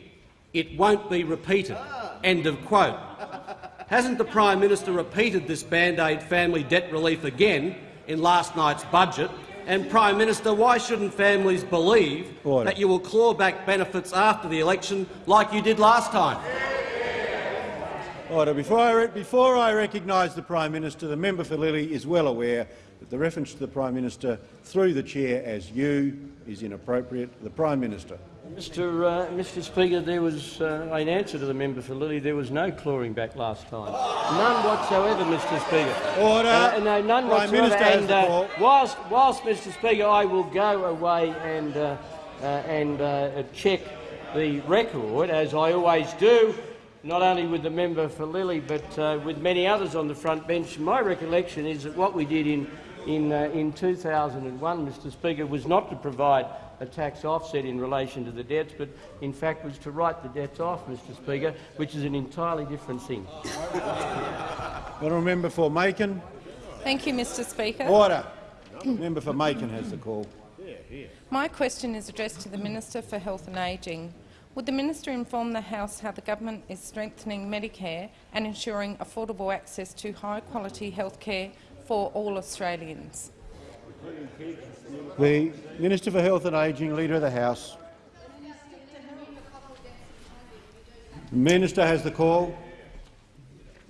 It won't be repeated. End of quote. Hasn't the Prime Minister repeated this Band-Aid family debt relief again in last night's budget? And, Prime Minister, why shouldn't families believe Order. that you will claw back benefits after the election like you did last time? Order. Before I, before I recognise the Prime Minister, the member for Lilley is well aware that the reference to the Prime Minister through the chair as you is inappropriate. The Prime Minister. Mr. Uh, Mr. Speaker, there was, uh, in answer to the member for Lilley, there was no clawing back last time. None whatsoever, Mr. Speaker. Order. Uh, no, none Prime whatsoever. Minister and uh, whilst, whilst, Mr. Speaker, I will go away and uh, uh, and check the record, as I always do, not only with the member for Lilley but uh, with many others on the front bench. My recollection is that what we did in, in, uh, in 2001, Mr Speaker, was not to provide a tax offset in relation to the debts, but in fact was to write the debts off, Mr Speaker, which is an entirely different thing. Honourable member for Makin. Thank you, Mr Speaker. Order. member for Makin has the call. My question is addressed to the Minister for Health and Ageing. Would the minister inform the House how the government is strengthening Medicare and ensuring affordable access to high-quality health care for all Australians? The Minister for Health and Ageing, Leader of the House. The Minister has the call.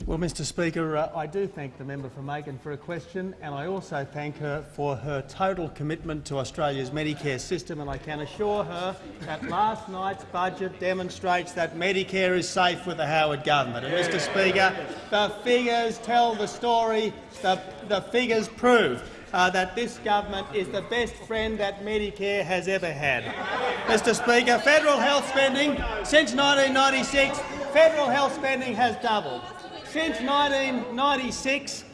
Well, Mr Speaker, uh, I do thank the member for Makin for a question, and I also thank her for her total commitment to Australia's Medicare system, and I can assure her that last night's budget demonstrates that Medicare is safe with the Howard government. And, Mr Speaker, the figures tell the story. The, the figures prove uh, that this government is the best friend that Medicare has ever had. Mr Speaker, federal health spending since 1996, federal health spending has doubled. Since 1996,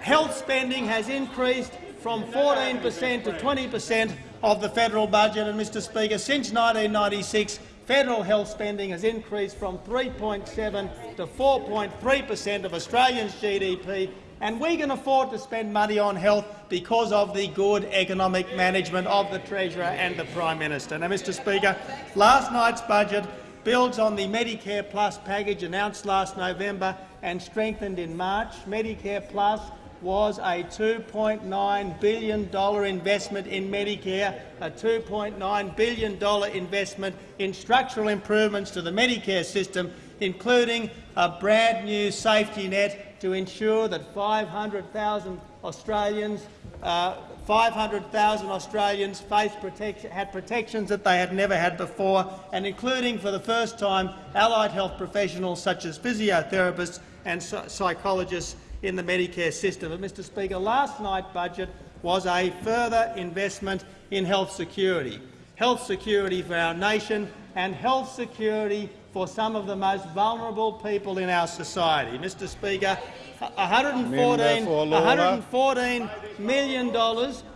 health spending has increased from 14 per cent to 20 per cent of the federal budget. And, Mr Speaker, since 1996, federal health spending has increased from 3.7 to 4.3 per cent of Australians' GDP, and we can afford to spend money on health because of the good economic management of the Treasurer and the Prime Minister. Now, Mr Speaker, last night's budget builds on the Medicare Plus package announced last November and strengthened in March. Medicare Plus was a $2.9 billion investment in Medicare, a $2.9 billion investment in structural improvements to the Medicare system, including a brand new safety net to ensure that 500,000 Australians uh, 500,000 Australians protection, had protections that they had never had before, and including for the first time allied health professionals such as physiotherapists and psychologists in the Medicare system. But, Mr Speaker, last night's budget was a further investment in health security, health security for our nation and health security for some of the most vulnerable people in our society. Mr Speaker, $114, $114 million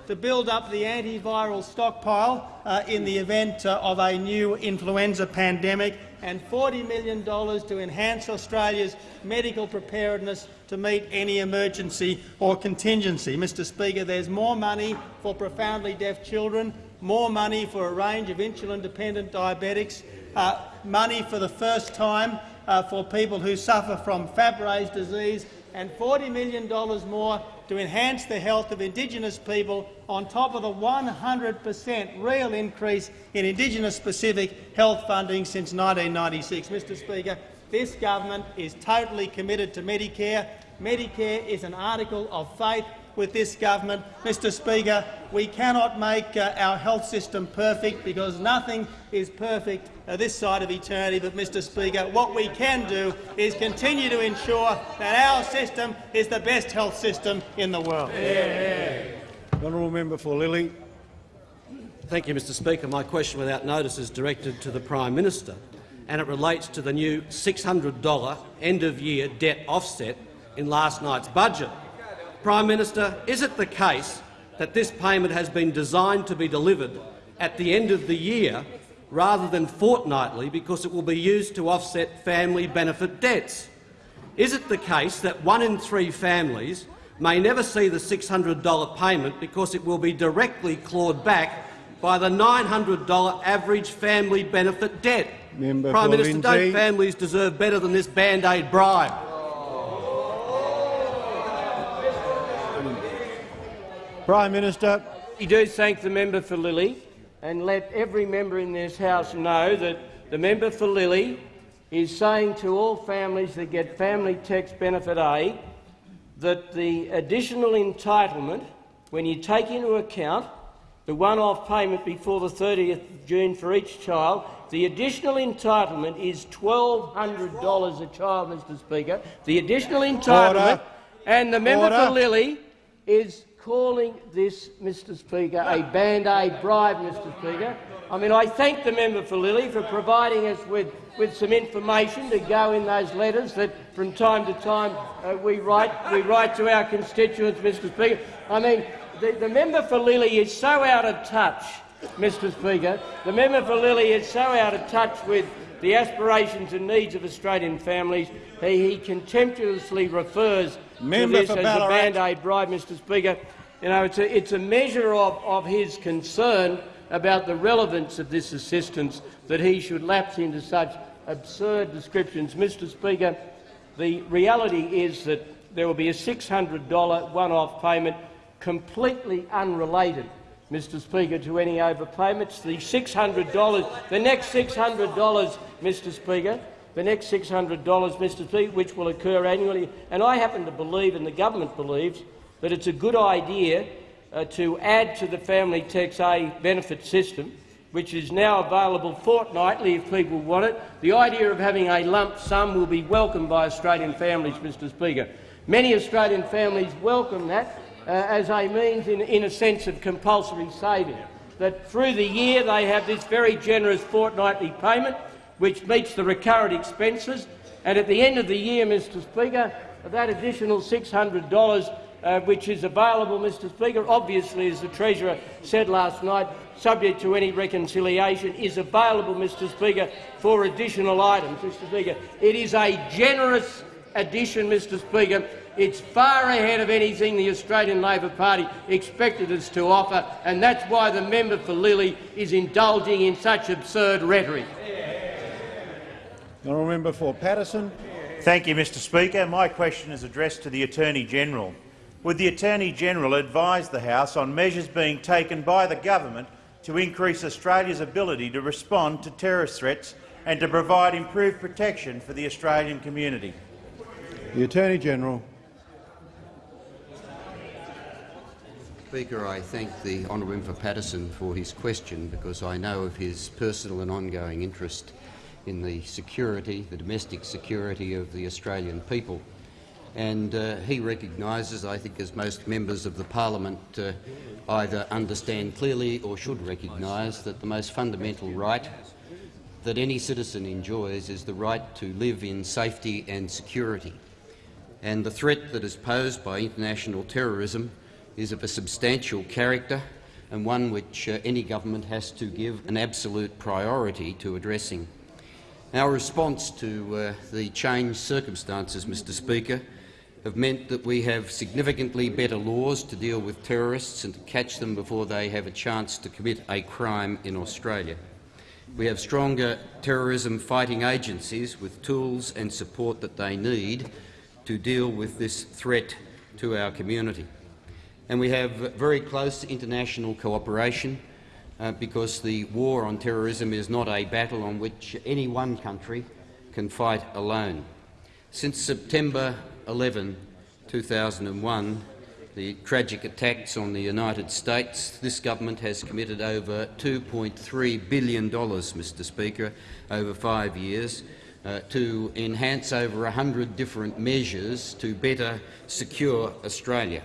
to build up the antiviral stockpile uh, in the event uh, of a new influenza pandemic and $40 million to enhance Australia's medical preparedness to meet any emergency or contingency. Mr Speaker, there's more money for profoundly deaf children, more money for a range of insulin-dependent diabetics, uh, money for the first time uh, for people who suffer from Fabry's disease and $40 million more to enhance the health of Indigenous people on top of the 100 per cent real increase in Indigenous-specific health funding since 1996. Mr Speaker, this government is totally committed to Medicare. Medicare is an article of faith with this government. Mr Speaker, we cannot make uh, our health system perfect because nothing is perfect uh, this side of eternity. But, Mr Speaker, what we can do is continue to ensure that our system is the best health system in the world. Yeah. Honourable member for Lilley. Thank you, Mr Speaker. My question without notice is directed to the Prime Minister and it relates to the new $600 end-of-year debt offset in last night's budget. Prime Minister, is it the case that this payment has been designed to be delivered at the end of the year rather than fortnightly because it will be used to offset family benefit debts? Is it the case that one in three families may never see the $600 payment because it will be directly clawed back by the $900 average family benefit debt? Member Prime Minister, don't families deserve better than this Band-Aid bribe? Prime Minister. We do thank the member for Lilley and let every member in this House know that the member for Lilley is saying to all families that get family tax benefit aid that the additional entitlement, when you take into account the one-off payment before the 30th of June for each child, the additional entitlement is $1,200 a child, Mr Speaker. The additional entitlement, Order. and the member Order. for Lilley is calling this, Mr Speaker, a Band-Aid bribe, Mr Speaker. I mean, I thank the member for Lilley for providing us with, with some information to go in those letters that from time to time uh, we, write, we write to our constituents, Mr Speaker. I mean, the, the member for Lilley is so out of touch, Mr Speaker. The member for Lilley is so out of touch with the aspirations and needs of Australian families, he, he contemptuously refers Member to this as a Band-Aid bribe, Mr Speaker. You know, it's a, it's a measure of, of his concern about the relevance of this assistance that he should lapse into such absurd descriptions. Mr Speaker, the reality is that there will be a $600 one-off payment completely unrelated, Mr Speaker, to any overpayments. The $600, the next $600, Mr Speaker, the next $600, Mr Speaker, which will occur annually, and I happen to believe, and the government believes, that it's a good idea uh, to add to the family tax A benefit system, which is now available fortnightly if people want it. The idea of having a lump sum will be welcomed by Australian families, Mr Speaker. Many Australian families welcome that uh, as a means, in, in a sense, of compulsory saving, that through the year they have this very generous fortnightly payment which meets the recurrent expenses, and at the end of the year, Mr Speaker, that additional $600 uh, which is available, Mr Speaker, obviously, as the Treasurer said last night, subject to any reconciliation, is available, Mr Speaker, for additional items. Mr Speaker, it is a generous addition, Mr Speaker. It's far ahead of anything the Australian Labor Party expected us to offer, and that's why the member for Lilley is indulging in such absurd rhetoric. The honourable member for Paterson. Thank you, Mr Speaker. My question is addressed to the Attorney-General. Would the Attorney-General advise the House on measures being taken by the government to increase Australia's ability to respond to terrorist threats and to provide improved protection for the Australian community? The Attorney-General. Speaker, I thank the honourable member Paterson for his question because I know of his personal and ongoing interest in the security, the domestic security of the Australian people. And uh, he recognises, I think as most members of the parliament uh, either understand clearly or should recognise, that the most fundamental right that any citizen enjoys is the right to live in safety and security. And the threat that is posed by international terrorism is of a substantial character and one which uh, any government has to give an absolute priority to addressing. Our response to uh, the changed circumstances, Mr Speaker, have meant that we have significantly better laws to deal with terrorists and to catch them before they have a chance to commit a crime in Australia. We have stronger terrorism-fighting agencies with tools and support that they need to deal with this threat to our community. And we have very close international cooperation uh, because the war on terrorism is not a battle on which any one country can fight alone. Since September 11, 2001, the tragic attacks on the United States, this government has committed over $2.3 billion, Mr Speaker, over five years, uh, to enhance over 100 different measures to better secure Australia.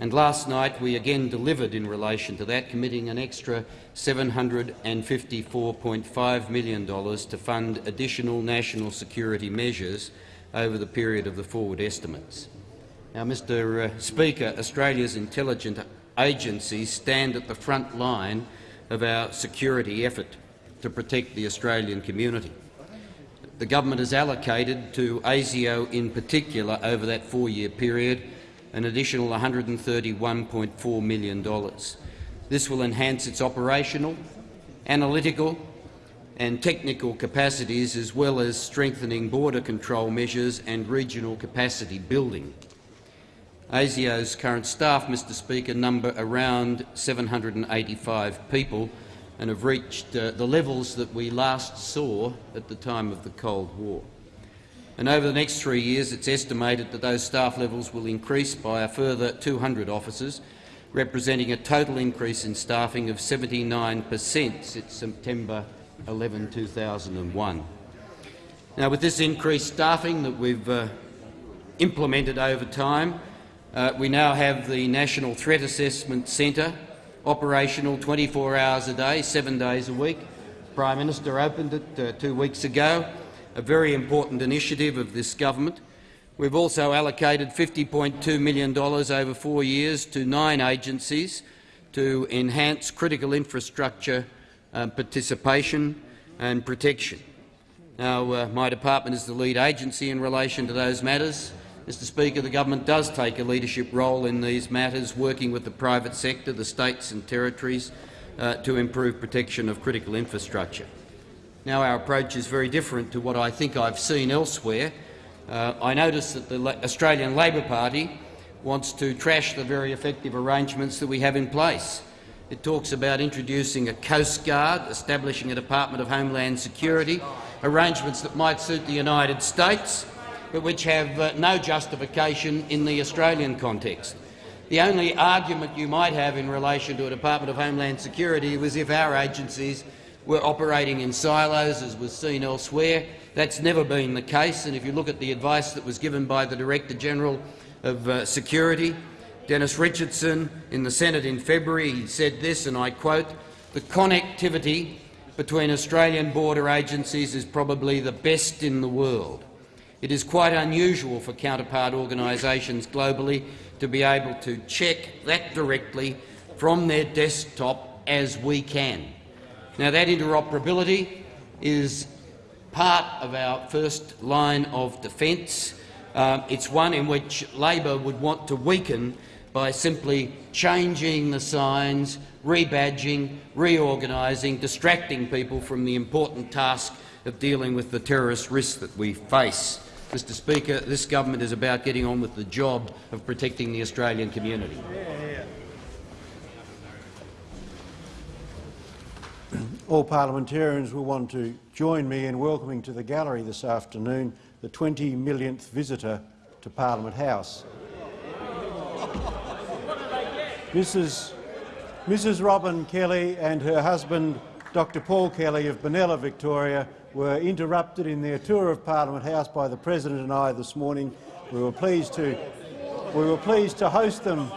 And last night we again delivered in relation to that, committing an extra $754.5 million to fund additional national security measures over the period of the forward estimates. Now, Mr uh, Speaker, Australia's intelligence agencies stand at the front line of our security effort to protect the Australian community. The government has allocated to ASIO in particular over that four-year period an additional $131.4 million. This will enhance its operational, analytical and technical capacities as well as strengthening border control measures and regional capacity building. ASIO's current staff, Mr Speaker, number around 785 people and have reached uh, the levels that we last saw at the time of the Cold War. And over the next three years, it's estimated that those staff levels will increase by a further 200 officers, representing a total increase in staffing of 79 per cent since September 11, 2001. Now, with this increased staffing that we've uh, implemented over time, uh, we now have the National Threat Assessment Centre operational 24 hours a day, seven days a week. The Prime Minister opened it uh, two weeks ago, a very important initiative of this government. We've also allocated $50.2 million over four years to nine agencies to enhance critical infrastructure um, participation and protection. Now, uh, my department is the lead agency in relation to those matters. Mr Speaker, the government does take a leadership role in these matters, working with the private sector, the states and territories, uh, to improve protection of critical infrastructure. Now our approach is very different to what I think I've seen elsewhere. Uh, I notice that the Australian Labor Party wants to trash the very effective arrangements that we have in place. It talks about introducing a Coast Guard, establishing a Department of Homeland Security, arrangements that might suit the United States, but which have uh, no justification in the Australian context. The only argument you might have in relation to a Department of Homeland Security was if our agencies were operating in silos, as was seen elsewhere. That's never been the case, and if you look at the advice that was given by the Director-General of uh, Security, Dennis Richardson, in the Senate in February, he said this, and I quote, the connectivity between Australian border agencies is probably the best in the world. It is quite unusual for counterpart organisations globally to be able to check that directly from their desktop as we can. Now, that interoperability is part of our first line of defence. Uh, it's one in which Labor would want to weaken by simply changing the signs, rebadging, reorganising, distracting people from the important task of dealing with the terrorist risks that we face. Mr Speaker, this government is about getting on with the job of protecting the Australian community. All parliamentarians will want to join me in welcoming to the gallery this afternoon the 20 millionth visitor to Parliament House. Mrs. Mrs Robin Kelly and her husband, Dr Paul Kelly of Benalla, Victoria, were interrupted in their tour of Parliament House by the President and I this morning We were pleased to we were pleased to host them.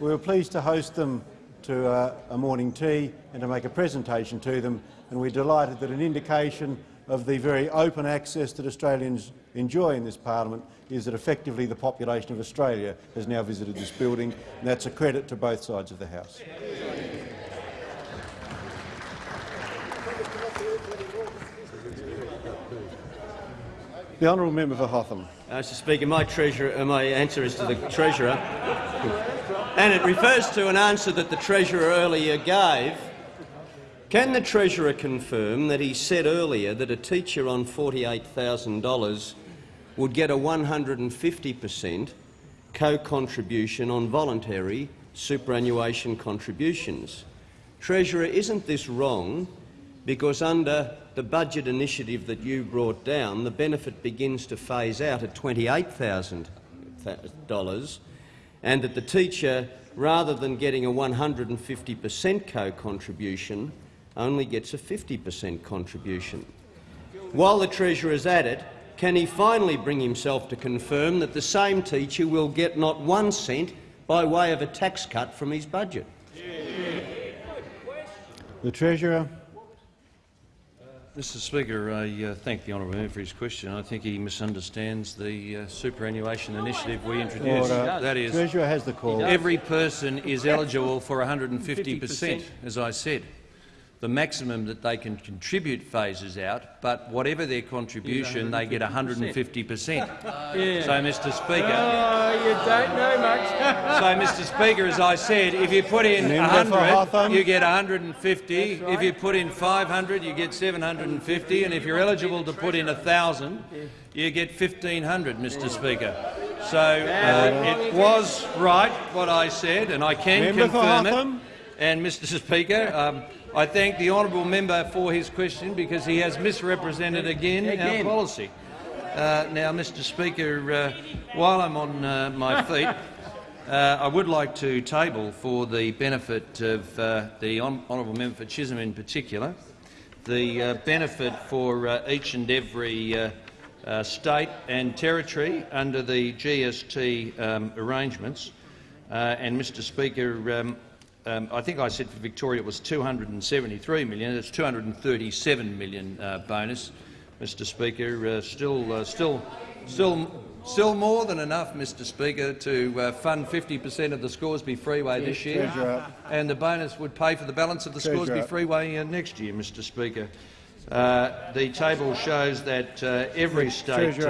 We were pleased to host them to uh, a morning tea and to make a presentation to them, and we're delighted that an indication of the very open access that Australians enjoy in this parliament is that effectively the population of Australia has now visited this building, and that's a credit to both sides of the House. The honourable member for Hotham. Mr Speaker, my, treasurer, uh, my answer is to the Treasurer, and it refers to an answer that the Treasurer earlier gave. Can the Treasurer confirm that he said earlier that a teacher on $48,000 would get a 150 per cent co-contribution on voluntary superannuation contributions? Treasurer, isn't this wrong because under the budget initiative that you brought down, the benefit begins to phase out at $28,000 and that the teacher, rather than getting a 150 per cent co-contribution, only gets a 50 per cent contribution. While the Treasurer is at it, can he finally bring himself to confirm that the same teacher will get not one cent by way of a tax cut from his budget? The Treasurer. Mr Speaker, I uh, thank the honourable member for his question. I think he misunderstands the uh, superannuation initiative we introduced. Order. That is, Treasurer has the call. every person is eligible for 150 per cent, as I said. The maximum that they can contribute phases out, but whatever their contribution, they get 150 per cent. So, Mr Speaker, Oh, you don't know much. so, Mr Speaker, as I said, if you put in Member 100, you get 150. If you put in 500, you get 750. And if you're eligible to put in 1,000, you get 1,500, Mr Speaker. So uh, it was right what I said, and I can Member confirm it. And, Mr Speaker, um, I thank the honourable member for his question because he has misrepresented again, Again. our policy. Uh, now, Mr Speaker, uh, while I'm on uh, my feet, uh, I would like to table for the benefit of uh, the hon honourable member for Chisholm in particular, the uh, benefit for each and every state and territory under the GST um, arrangements. Uh, and, Mr Speaker, um, um, I think I said for Victoria it was 273 million. It's 237 million uh, bonus, Mr Speaker. Uh, still, uh, still, still, still more than enough, Mr Speaker, to uh, fund 50 per cent of the Scoresby Freeway this year, and the bonus would pay for the balance of the Treasurer. Scoresby Freeway uh, next year, Mr Speaker. Uh, the table shows that uh, every state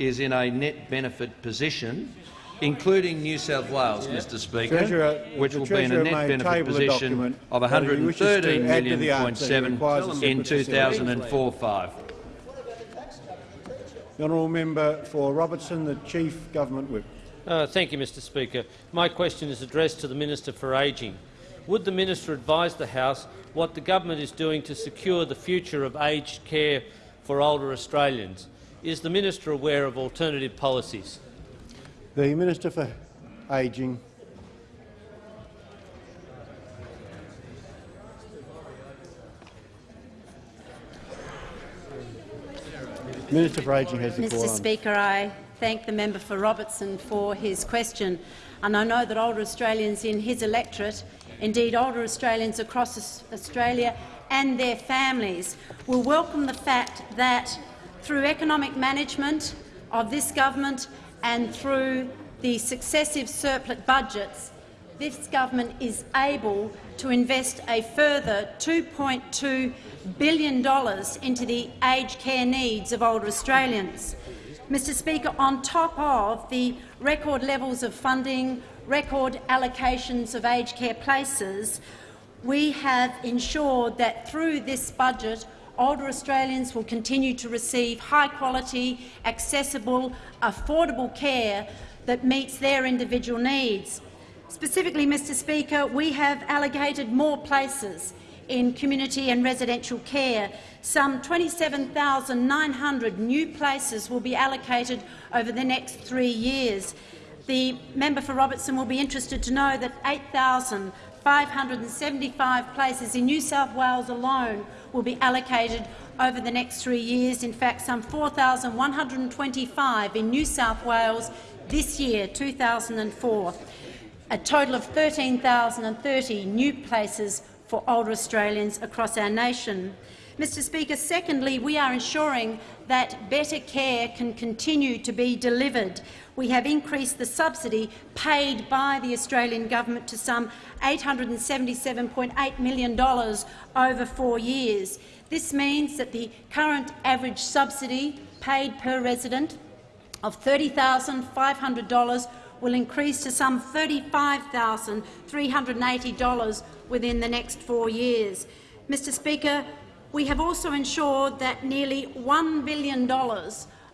is in a net benefit position, including New South Wales, Mr Speaker, Treasurer, which will be in a net may benefit position of but if he wishes to 113 add to million the point answer, he seven in 2004-5. The honourable member for Robertson, the Chief Government Whip. Uh, thank you, Mr Speaker. My question is addressed to the Minister for Ageing. Would the minister advise the House what the government is doing to secure the future of aged care for older Australians? Is the minister aware of alternative policies? The Minister for Ageing. Minister for Ageing has the. Mr on. Speaker, I thank the member for Robertson for his question. And I know that older Australians in his electorate, indeed older Australians across Australia and their families, will welcome the fact that through economic management of this government and through the successive surplus budgets, this government is able to invest a further $2.2 billion into the aged care needs of older Australians. Mr Speaker, on top of the record levels of funding, record allocations of aged care places, we have ensured that through this budget older Australians will continue to receive high-quality, accessible, affordable care that meets their individual needs. Specifically, Mr Speaker, we have allocated more places in community and residential care. Some 27,900 new places will be allocated over the next three years. The member for Robertson will be interested to know that 575 places in New South Wales alone will be allocated over the next three years. In fact, some 4,125 in New South Wales this year, 2004. A total of 13,030 new places for older Australians across our nation. Mr Speaker, secondly, we are ensuring that better care can continue to be delivered. We have increased the subsidy paid by the Australian government to some $877.8 million over four years. This means that the current average subsidy paid per resident of $30,500 will increase to some $35,380 within the next four years. Mr Speaker, we have also ensured that nearly $1 billion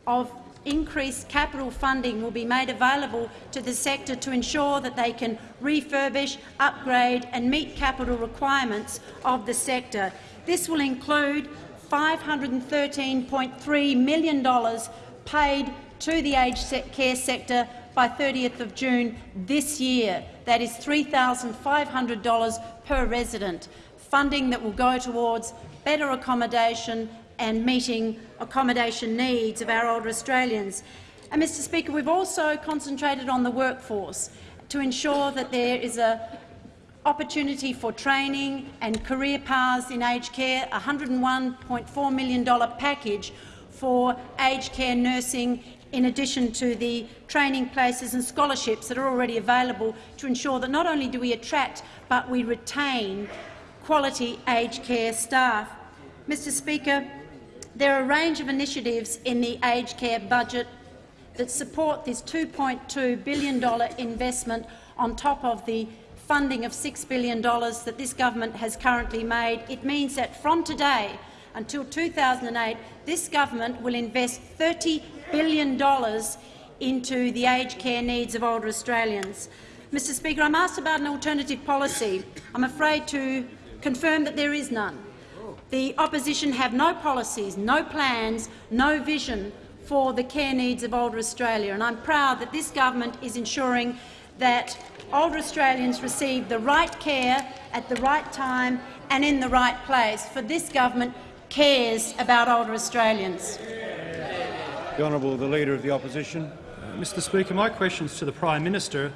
of increased capital funding will be made available to the sector to ensure that they can refurbish, upgrade and meet capital requirements of the sector. This will include $513.3 million paid to the aged care sector by 30th of June this year. That is $3,500 per resident, funding that will go towards better accommodation and meeting accommodation needs of our older Australians. And, Mr Speaker, we've also concentrated on the workforce to ensure that there is a opportunity for training and career paths in aged care, a $101.4 million package for aged care nursing in addition to the training places and scholarships that are already available to ensure that not only do we attract but we retain quality aged care staff. Mr Speaker, there are a range of initiatives in the aged care budget that support this $2.2 billion investment on top of the funding of $6 billion that this government has currently made. It means that from today until 2008, this government will invest $30 billion into the aged care needs of older Australians. Mr Speaker, I'm asked about an alternative policy. I'm afraid to confirm that there is none. The opposition have no policies, no plans, no vision for the care needs of older Australia, and I'm proud that this government is ensuring that older Australians receive the right care at the right time and in the right place, for this government cares about older Australians. The Honourable the Leader of the Opposition. Uh, Mr Speaker, my question is to the Prime Minister,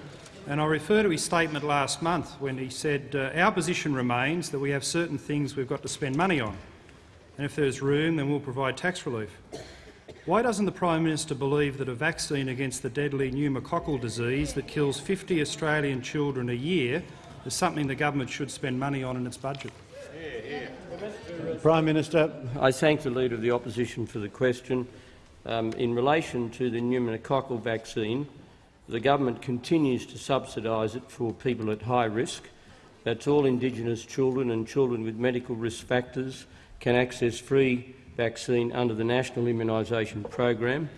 and I refer to his statement last month when he said uh, our position remains that we have certain things we've got to spend money on, and if there's room, then we'll provide tax relief. Why doesn't the Prime Minister believe that a vaccine against the deadly pneumococcal disease that kills 50 Australian children a year is something the government should spend money on in its budget? Prime Minister. I thank the Leader of the Opposition for the question. Um, in relation to the pneumococcal vaccine, the government continues to subsidise it for people at high risk. That's all Indigenous children and children with medical risk factors can access free vaccine under the National Immunisation Program.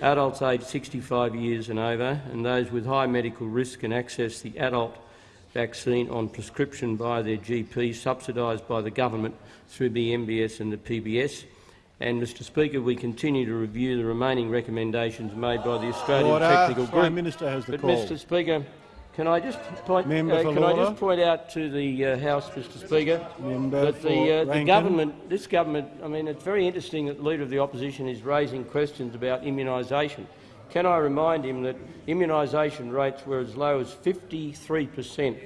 Adults aged 65 years and over and those with high medical risk can access the adult vaccine on prescription by their GP, subsidised by the government through the MBS and the PBS. And, Mr Speaker, we continue to review the remaining recommendations made by the Australian order. Technical Group. Prime Minister has the but, call. Mr Speaker, can I just point, uh, can I just point out to the uh, House, Mr Speaker, Member that the, uh, the government, this government, I mean, it's very interesting that the Leader of the Opposition is raising questions about immunisation. Can I remind him that immunisation rates were as low as 53 per cent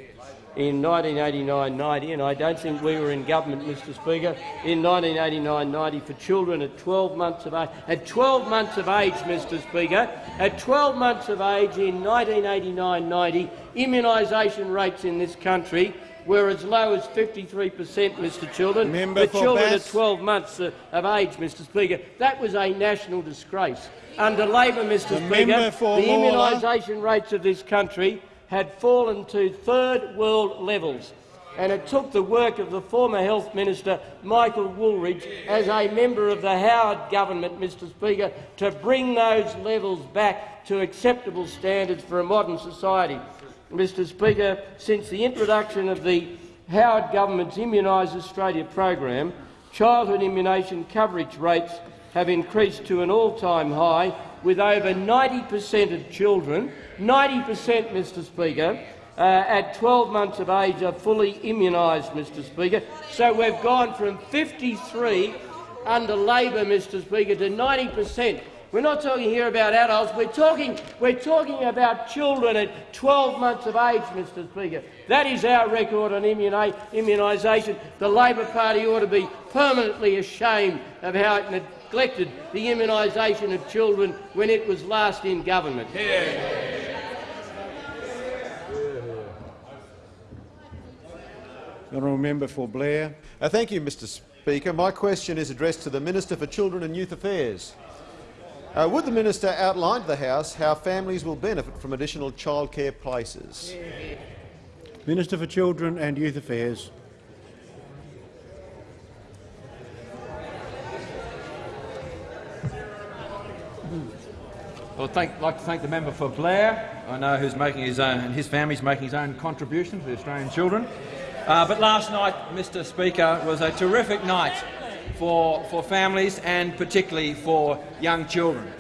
in 1989-90, and I don't think we were in government, Mr Speaker, in 1989-90 for children at 12 months of age. At 12 months of age, Mr Speaker, at 12 months of age in 1989-90, immunisation rates in this country were as low as 53 per cent, Mr Children, Member for for children Bass. at 12 months of age, Mr Speaker. That was a national disgrace. Under Labor, Mr The Speaker, the immunisation rates of this country had fallen to third world levels, and it took the work of the former Health Minister Michael Wooldridge as a member of the Howard government, Mr Speaker, to bring those levels back to acceptable standards for a modern society. Mr Speaker, since the introduction of the Howard government's Immunise Australia program, childhood immunisation coverage rates have increased to an all-time high, with over 90 per cent of children 90 per cent, Mr Speaker, uh, at 12 months of age are fully immunised, Mr Speaker. So we've gone from 53 under Labor, Mr Speaker, to 90 per cent. We're not talking here about adults. We're talking, we're talking about children at 12 months of age, Mr Speaker. That is our record on immunisation. The Labor Party ought to be permanently ashamed of how it neglected the immunisation of children when it was last in government. Honourable Member for Blair. Uh, thank you, Mr Speaker. My question is addressed to the Minister for Children and Youth Affairs. Uh, would the minister outline to the House how families will benefit from additional childcare places? Minister for Children and Youth Affairs. Well, I'd like to thank the member for Blair. I know who's making his own, and his family's making his own contribution to the Australian children. Uh, but last night, Mr Speaker, was a terrific night for, for families and particularly for young children.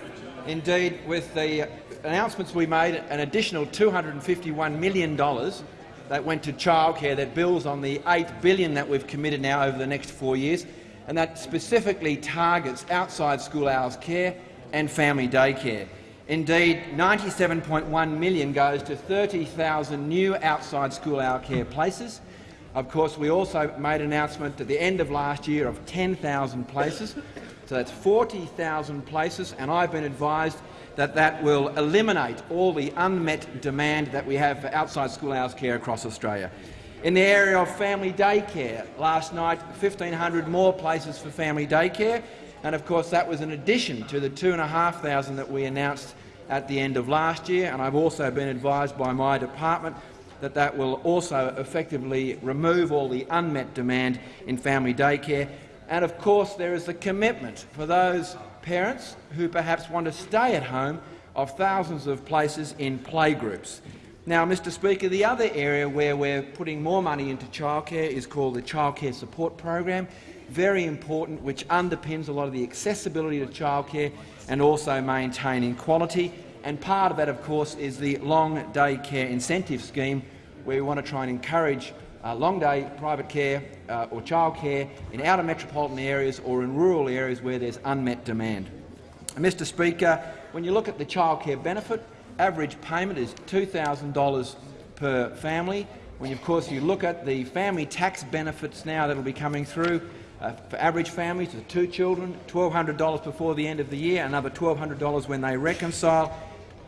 Indeed, with the announcements we made, an additional $251 million that went to childcare that builds on the 8 billion that we've committed now over the next four years, and that specifically targets outside school hours care and family daycare. Indeed, 97.1 million goes to 30,000 new outside school hour care places. Of course, we also made an announcement at the end of last year of 10,000 places. So that's 40,000 places, and I've been advised that that will eliminate all the unmet demand that we have for outside school hours care across Australia. In the area of family daycare, last night 1,500 more places for family daycare, and of course that was in addition to the 2,500 that we announced at the end of last year, and I've also been advised by my department that that will also effectively remove all the unmet demand in family daycare. And of course there is the commitment for those parents who perhaps want to stay at home of thousands of places in playgroups. Now, Mr Speaker, the other area where we're putting more money into childcare is called the Childcare Support Program, very important, which underpins a lot of the accessibility to childcare and also maintaining quality. And part of that, of course, is the long day care incentive scheme, where we want to try and encourage uh, long day private care uh, or childcare in outer metropolitan areas or in rural areas where there's unmet demand. Mr Speaker, when you look at the childcare benefit, average payment is $2,000 per family. When, of course, you look at the family tax benefits now that will be coming through, uh, for average families with two children, $1,200 before the end of the year, another $1,200 when they reconcile.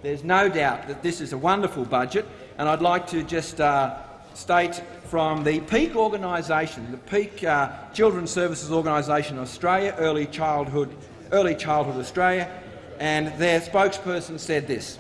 There's no doubt that this is a wonderful budget, and I'd like to just uh, state from the peak organisation, the peak uh, Children's Services Organisation Australia, Early Childhood, Early Childhood Australia, and their spokesperson said this.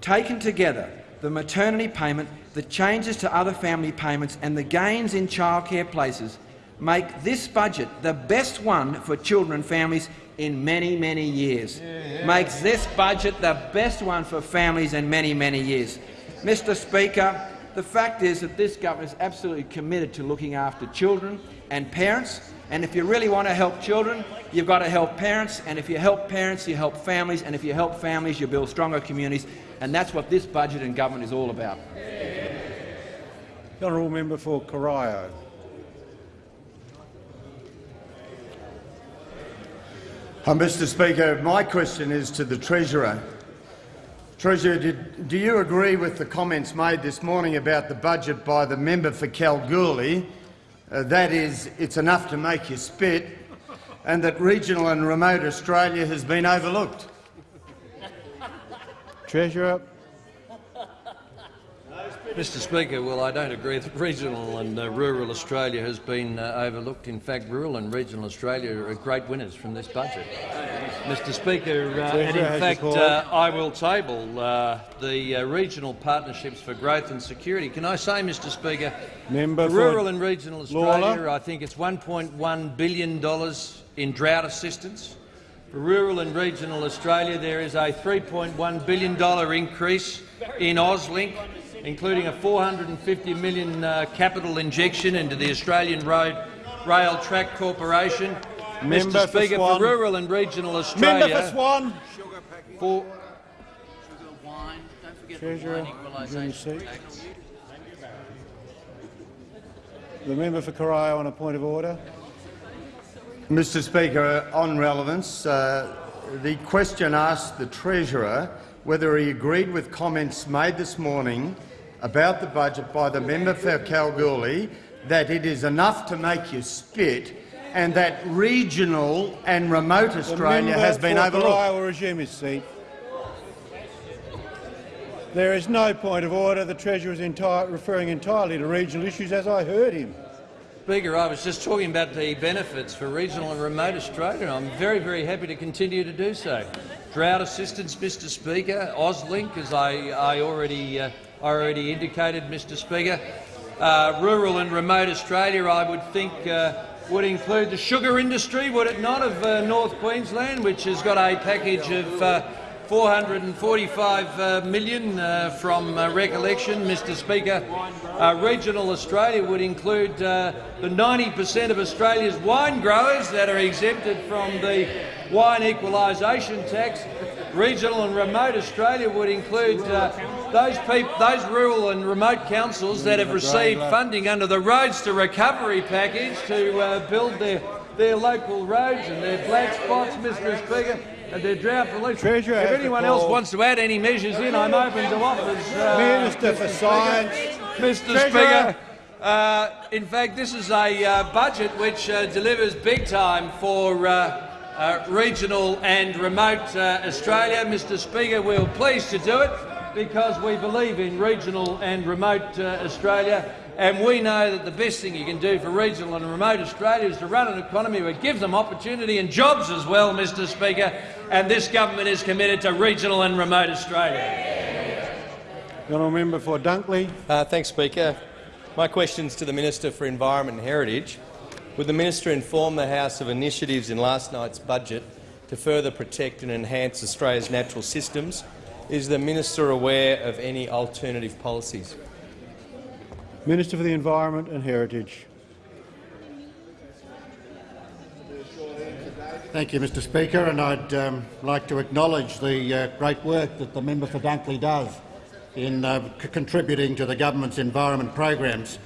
Taken together, the maternity payment, the changes to other family payments and the gains in childcare places make this budget the best one for children and families in many, many years. Yeah, yeah. Makes this budget the best one for families in many, many years. Mr Speaker, the fact is that this government is absolutely committed to looking after children and parents. And if you really want to help children, you've got to help parents. And if you help parents, you help families. And if you help families, you build stronger communities. And that's what this budget and government is all about. The honourable member for Corio. Mr Speaker, my question is to the Treasurer. Treasurer, did, do you agree with the comments made this morning about the budget by the member for Kalgoorlie, uh, that is, it's enough to make you spit, and that regional and remote Australia has been overlooked? Treasurer. Mr Speaker, well, I don't agree that regional and uh, rural Australia has been uh, overlooked. In fact, rural and regional Australia are great winners from this budget. Mr Speaker, uh, and in fact, uh, I will table uh, the uh, regional partnerships for growth and security. Can I say, Mr Speaker, Member rural and regional Australia, Lalor. I think it's $1.1 billion in drought assistance. For rural and regional Australia, there is a $3.1 billion increase in AusLink including a 450 million uh, capital injection into the Australian Road Rail Track Corporation. Member Mr Speaker, for, for rural and regional Australia, Member for Swan. For Treasurer, The member for Corio on a point of order. Mr Speaker, on relevance, uh, the question asked the Treasurer whether he agreed with comments made this morning about the budget by the member for Kalgoorlie that it is enough to make you spit and that regional and remote Australia has been overlooked. The will resume his seat. There is no point of order. The Treasurer is entire, referring entirely to regional issues, as I heard him. Speaker, I was just talking about the benefits for regional and remote Australia. and I'm very, very happy to continue to do so. Drought assistance, Mr Speaker, AusLink, as I, I already, uh, already indicated, Mr Speaker. Uh, rural and remote Australia, I would think, uh, would include the sugar industry, would it not, of uh, North Queensland, which has got a package of uh, 445 uh, uh, from recollection, Mr Speaker. Regional Australia would include the 90 per cent of Australia's wine growers that are exempted from the wine equalisation tax. Regional and remote Australia would include uh, those, those rural and remote councils that have received funding under the Roads to Recovery package to build their, their local roads and their black spots, Mr Speaker and their drought relief. Treasurer if anyone else wants to add any measures in, I'm open to offers. Uh, Minister for Science. Mr Treasurer. Speaker, uh, in fact, this is a uh, budget which uh, delivers big time for uh, uh, regional and remote Australia. Mr Speaker, we're pleased to do it because we believe in regional and remote Australia and we know that the best thing you can do for regional and remote Australia is to run an economy that gives them opportunity and jobs as well, Mr Speaker, and this government is committed to regional and remote Australia. The honourable member for Dunkley. Uh, thanks, Speaker. My question is to the Minister for Environment and Heritage. Would the minister inform the House of initiatives in last night's budget to further protect and enhance Australia's natural systems? Is the minister aware of any alternative policies? Minister for the Environment and Heritage. Thank you, Mr Speaker, and I'd um, like to acknowledge the uh, great work that the member for Dunkley does in uh, contributing to the government's environment programs.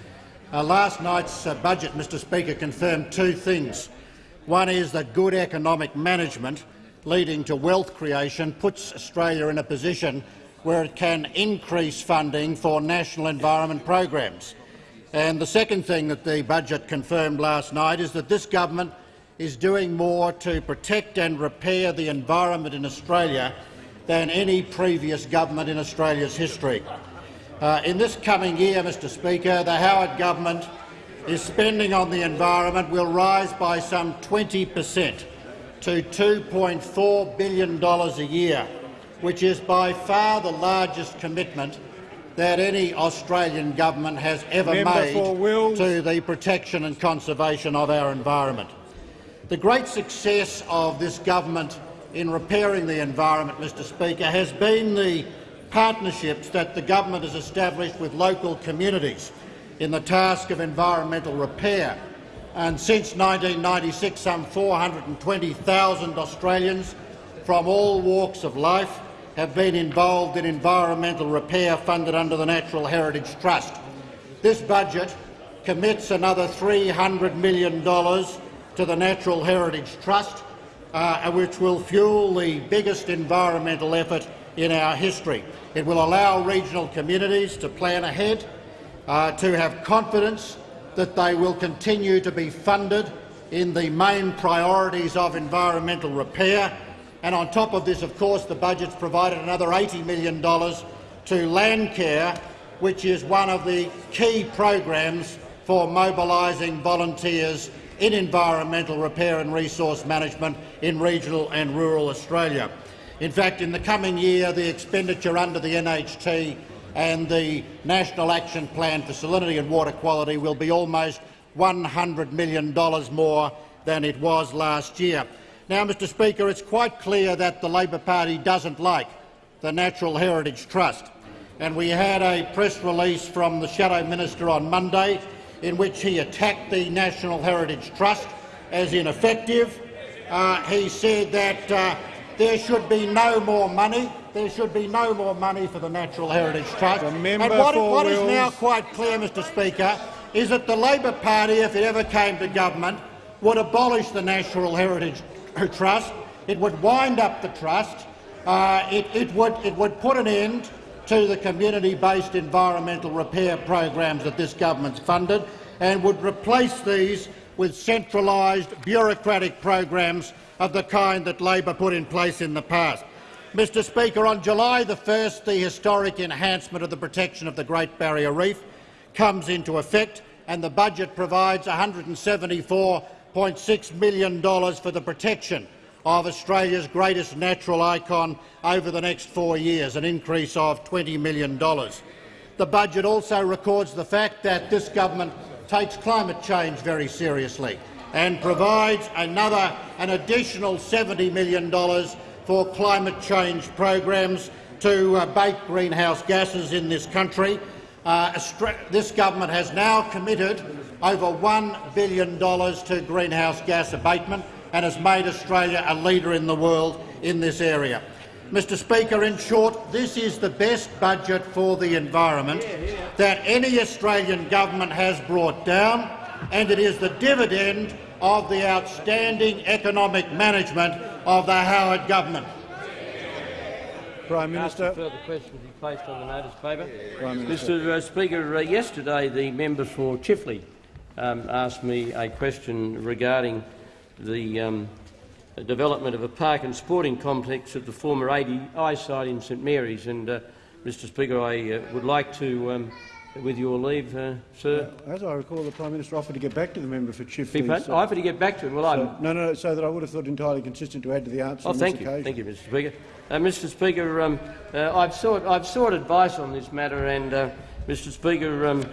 Uh, last night's uh, budget, Mr Speaker, confirmed two things. One is that good economic management leading to wealth creation puts Australia in a position where it can increase funding for national environment programs. And the second thing that the budget confirmed last night is that this government is doing more to protect and repair the environment in Australia than any previous government in Australia's history. Uh, in this coming year, Mr Speaker, the Howard government is spending on the environment will rise by some 20 per cent to $2.4 billion a year which is by far the largest commitment that any Australian government has ever Member made to the protection and conservation of our environment. The great success of this government in repairing the environment, Mr Speaker, has been the partnerships that the government has established with local communities in the task of environmental repair. And since 1996, some 420,000 Australians from all walks of life have been involved in environmental repair funded under the Natural Heritage Trust. This budget commits another $300 million to the Natural Heritage Trust, uh, which will fuel the biggest environmental effort in our history. It will allow regional communities to plan ahead, uh, to have confidence that they will continue to be funded in the main priorities of environmental repair and on top of this, of course, the budget's provided another $80 million to Landcare, which is one of the key programs for mobilising volunteers in environmental repair and resource management in regional and rural Australia. In fact, in the coming year, the expenditure under the NHT and the National Action Plan for Salinity and Water Quality will be almost $100 million more than it was last year. Now, Mr Speaker, it's quite clear that the Labor Party doesn't like the Natural Heritage Trust, and we had a press release from the Shadow Minister on Monday in which he attacked the National Heritage Trust as ineffective. Uh, he said that uh, there should be no more money. There should be no more money for the Natural Heritage Trust. and what, what is now quite clear, Mr Speaker, is that the Labor Party, if it ever came to government, would abolish the Natural Heritage Trust, it would wind up the trust, uh, it, it, would, it would put an end to the community-based environmental repair programs that this government's funded and would replace these with centralised bureaucratic programs of the kind that Labor put in place in the past. Mr Speaker, on July the 1st, the historic enhancement of the protection of the Great Barrier Reef comes into effect, and the budget provides $174.6 million for the protection of Australia's greatest natural icon over the next four years, an increase of $20 million. The budget also records the fact that this government takes climate change very seriously and provides another, an additional $70 million for climate change programs to abate greenhouse gases in this country. Uh, this government has now committed over $1 billion to greenhouse gas abatement and has made Australia a leader in the world in this area. Mr Speaker, in short, this is the best budget for the environment that any Australian government has brought down, and it is the dividend of the outstanding economic management of the Howard government. Prime Minister. Further questions be placed on the notice paper. Mr uh, Speaker, uh, yesterday the member for Chifley um, asked me a question regarding the um, development of a park and sporting complex at the former ADI site in St Mary's. And, uh, Mr Speaker, I uh, would like to, um, with your leave, uh, sir. As I recall, the Prime Minister offered to get back to the member for Chifley. So, I offered to get back to him. Well, so, no, no, so that I would have thought entirely consistent to add to the answer. Oh, thank you, occasion. thank you, Mr Speaker. Uh, Mr Speaker, um, uh, I've, sought, I've sought advice on this matter, and uh, Mr Speaker, um,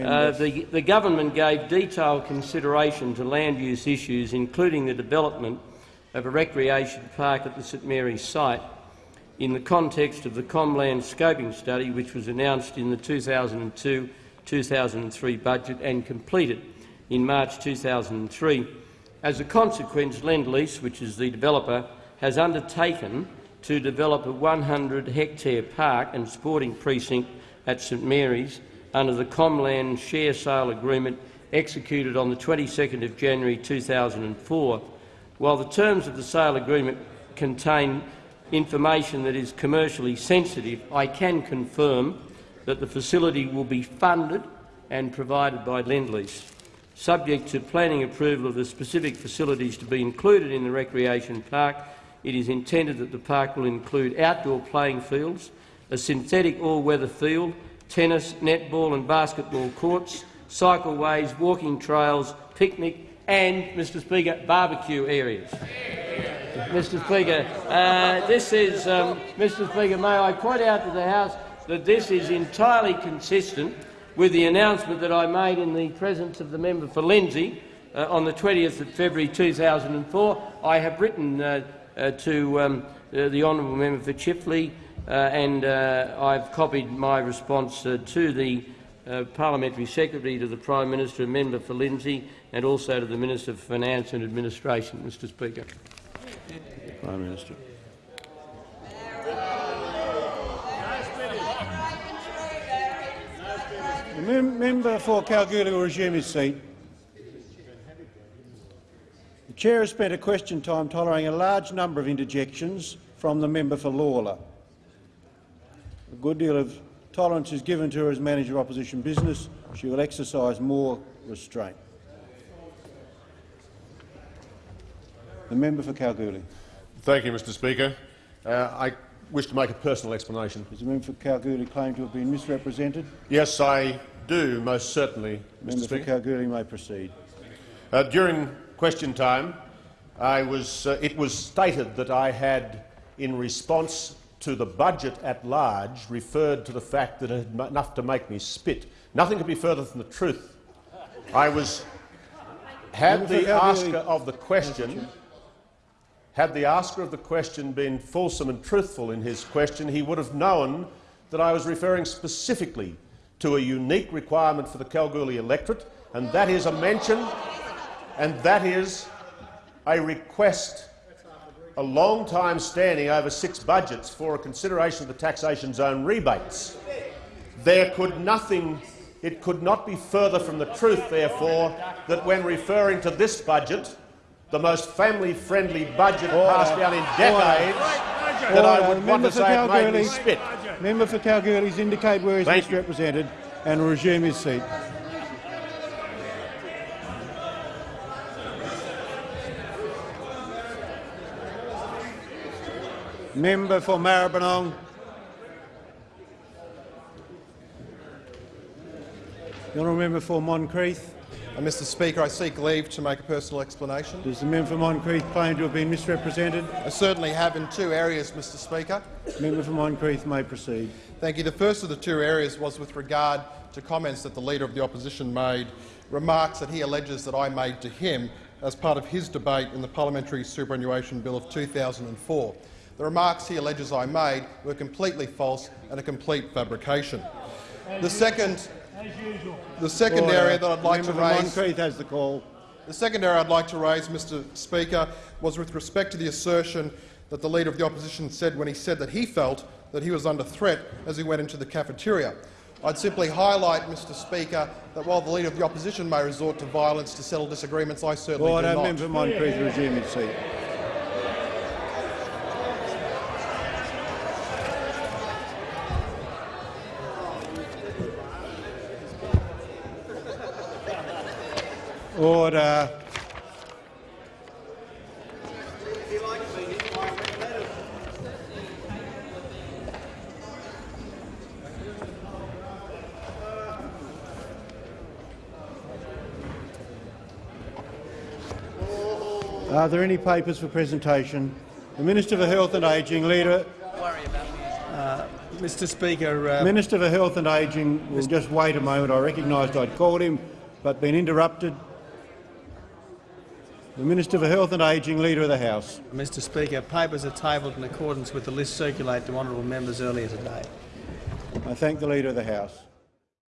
uh, the, the government gave detailed consideration to land use issues, including the development of a recreation park at the St Mary's site in the context of the Comland Scoping Study, which was announced in the 2002-2003 budget and completed in March 2003. As a consequence, Lendlease, which is the developer, has undertaken to develop a 100-hectare park and sporting precinct at St Mary's under the Comland Share Sale Agreement executed on the 22nd of January 2004. While the terms of the sale agreement contain information that is commercially sensitive, I can confirm that the facility will be funded and provided by Lendlease. Subject to planning approval of the specific facilities to be included in the recreation park, it is intended that the park will include outdoor playing fields, a synthetic all-weather field, tennis, netball and basketball courts, cycleways, walking trails, picnic and, Mr Speaker, barbecue areas. Mr Speaker, uh, this is, um, Mr Speaker, may I point out to the House that this is entirely consistent with the announcement that I made in the presence of the member for Lindsay uh, on the 20th of February 2004. I have written uh, uh, to um, uh, the honourable member for Chifley uh, and I've copied my response to the Parliamentary Secretary, to the Prime Minister, member for Lindsay, and also to the Minister for Finance and Administration, Mr Speaker. Prime Minister. The mem member for Kalgoorlie will resume his seat. The chair has spent a question time tolerating a large number of interjections from the member for Lalor. A good deal of tolerance is given to her as manager of opposition business. She will exercise more restraint. The member for Kalgoorlie. Thank you, Mr Speaker. Uh, I wish to make a personal explanation. Does the member for Kalgoorlie claim to have been misrepresented? Yes, I do, most certainly, Mr member Speaker. for Kalgoorlie may proceed. Uh, during question time, was, uh, it was stated that I had, in response to the budget at large, referred to the fact that it had enough to make me spit. Nothing could be further from the truth. I was had the asker of the question had the asker of the question been fulsome and truthful in his question, he would have known that I was referring specifically to a unique requirement for the Kalgoorlie electorate, and that is a mention, and that is a request, a long time standing over six budgets for a consideration of the taxation zone rebates. There could nothing It could not be further from the truth, therefore, that when referring to this budget, the most family-friendly budget passed down in decades, that I would want to say it made me spit. Member for Kalgoorlie's indicate where he's Thank you. and resume his seat. Member for Maribyrnong. The honourable member for Moncrieff. Mr Speaker, I seek leave to make a personal explanation. Does the member for Moncrieff claim to have been misrepresented? I certainly have in two areas, Mr Speaker. The Member for Moncrieff may proceed. Thank you. The first of the two areas was with regard to comments that the Leader of the Opposition made, remarks that he alleges that I made to him as part of his debate in the Parliamentary Superannuation Bill of 2004. The remarks he alleges I made were completely false and a complete fabrication. The second, the second Order. area uh, that I'd like to Member raise Moncrieff has the call. the second area I'd like to raise, Mr Speaker, was with respect to the assertion that the Leader of the Opposition said when he said that he felt that he was under threat as he went into the cafeteria. I'd simply highlight, Mr Speaker, that while the Leader of the Opposition may resort to violence to settle disagreements, I certainly Order. do not. Member for Moncrieff resume his seat. Order. Are there any papers for presentation? The Minister for Health and Ageing, Leader. Uh, Mr Speaker, uh, Minister for Health and Ageing will just wait a moment. I recognised I'd called him, but been interrupted. The Minister for Health and Ageing, Leader of the House. Mr Speaker, papers are tabled in accordance with the list circulated to honourable members earlier today. I thank the Leader of the House.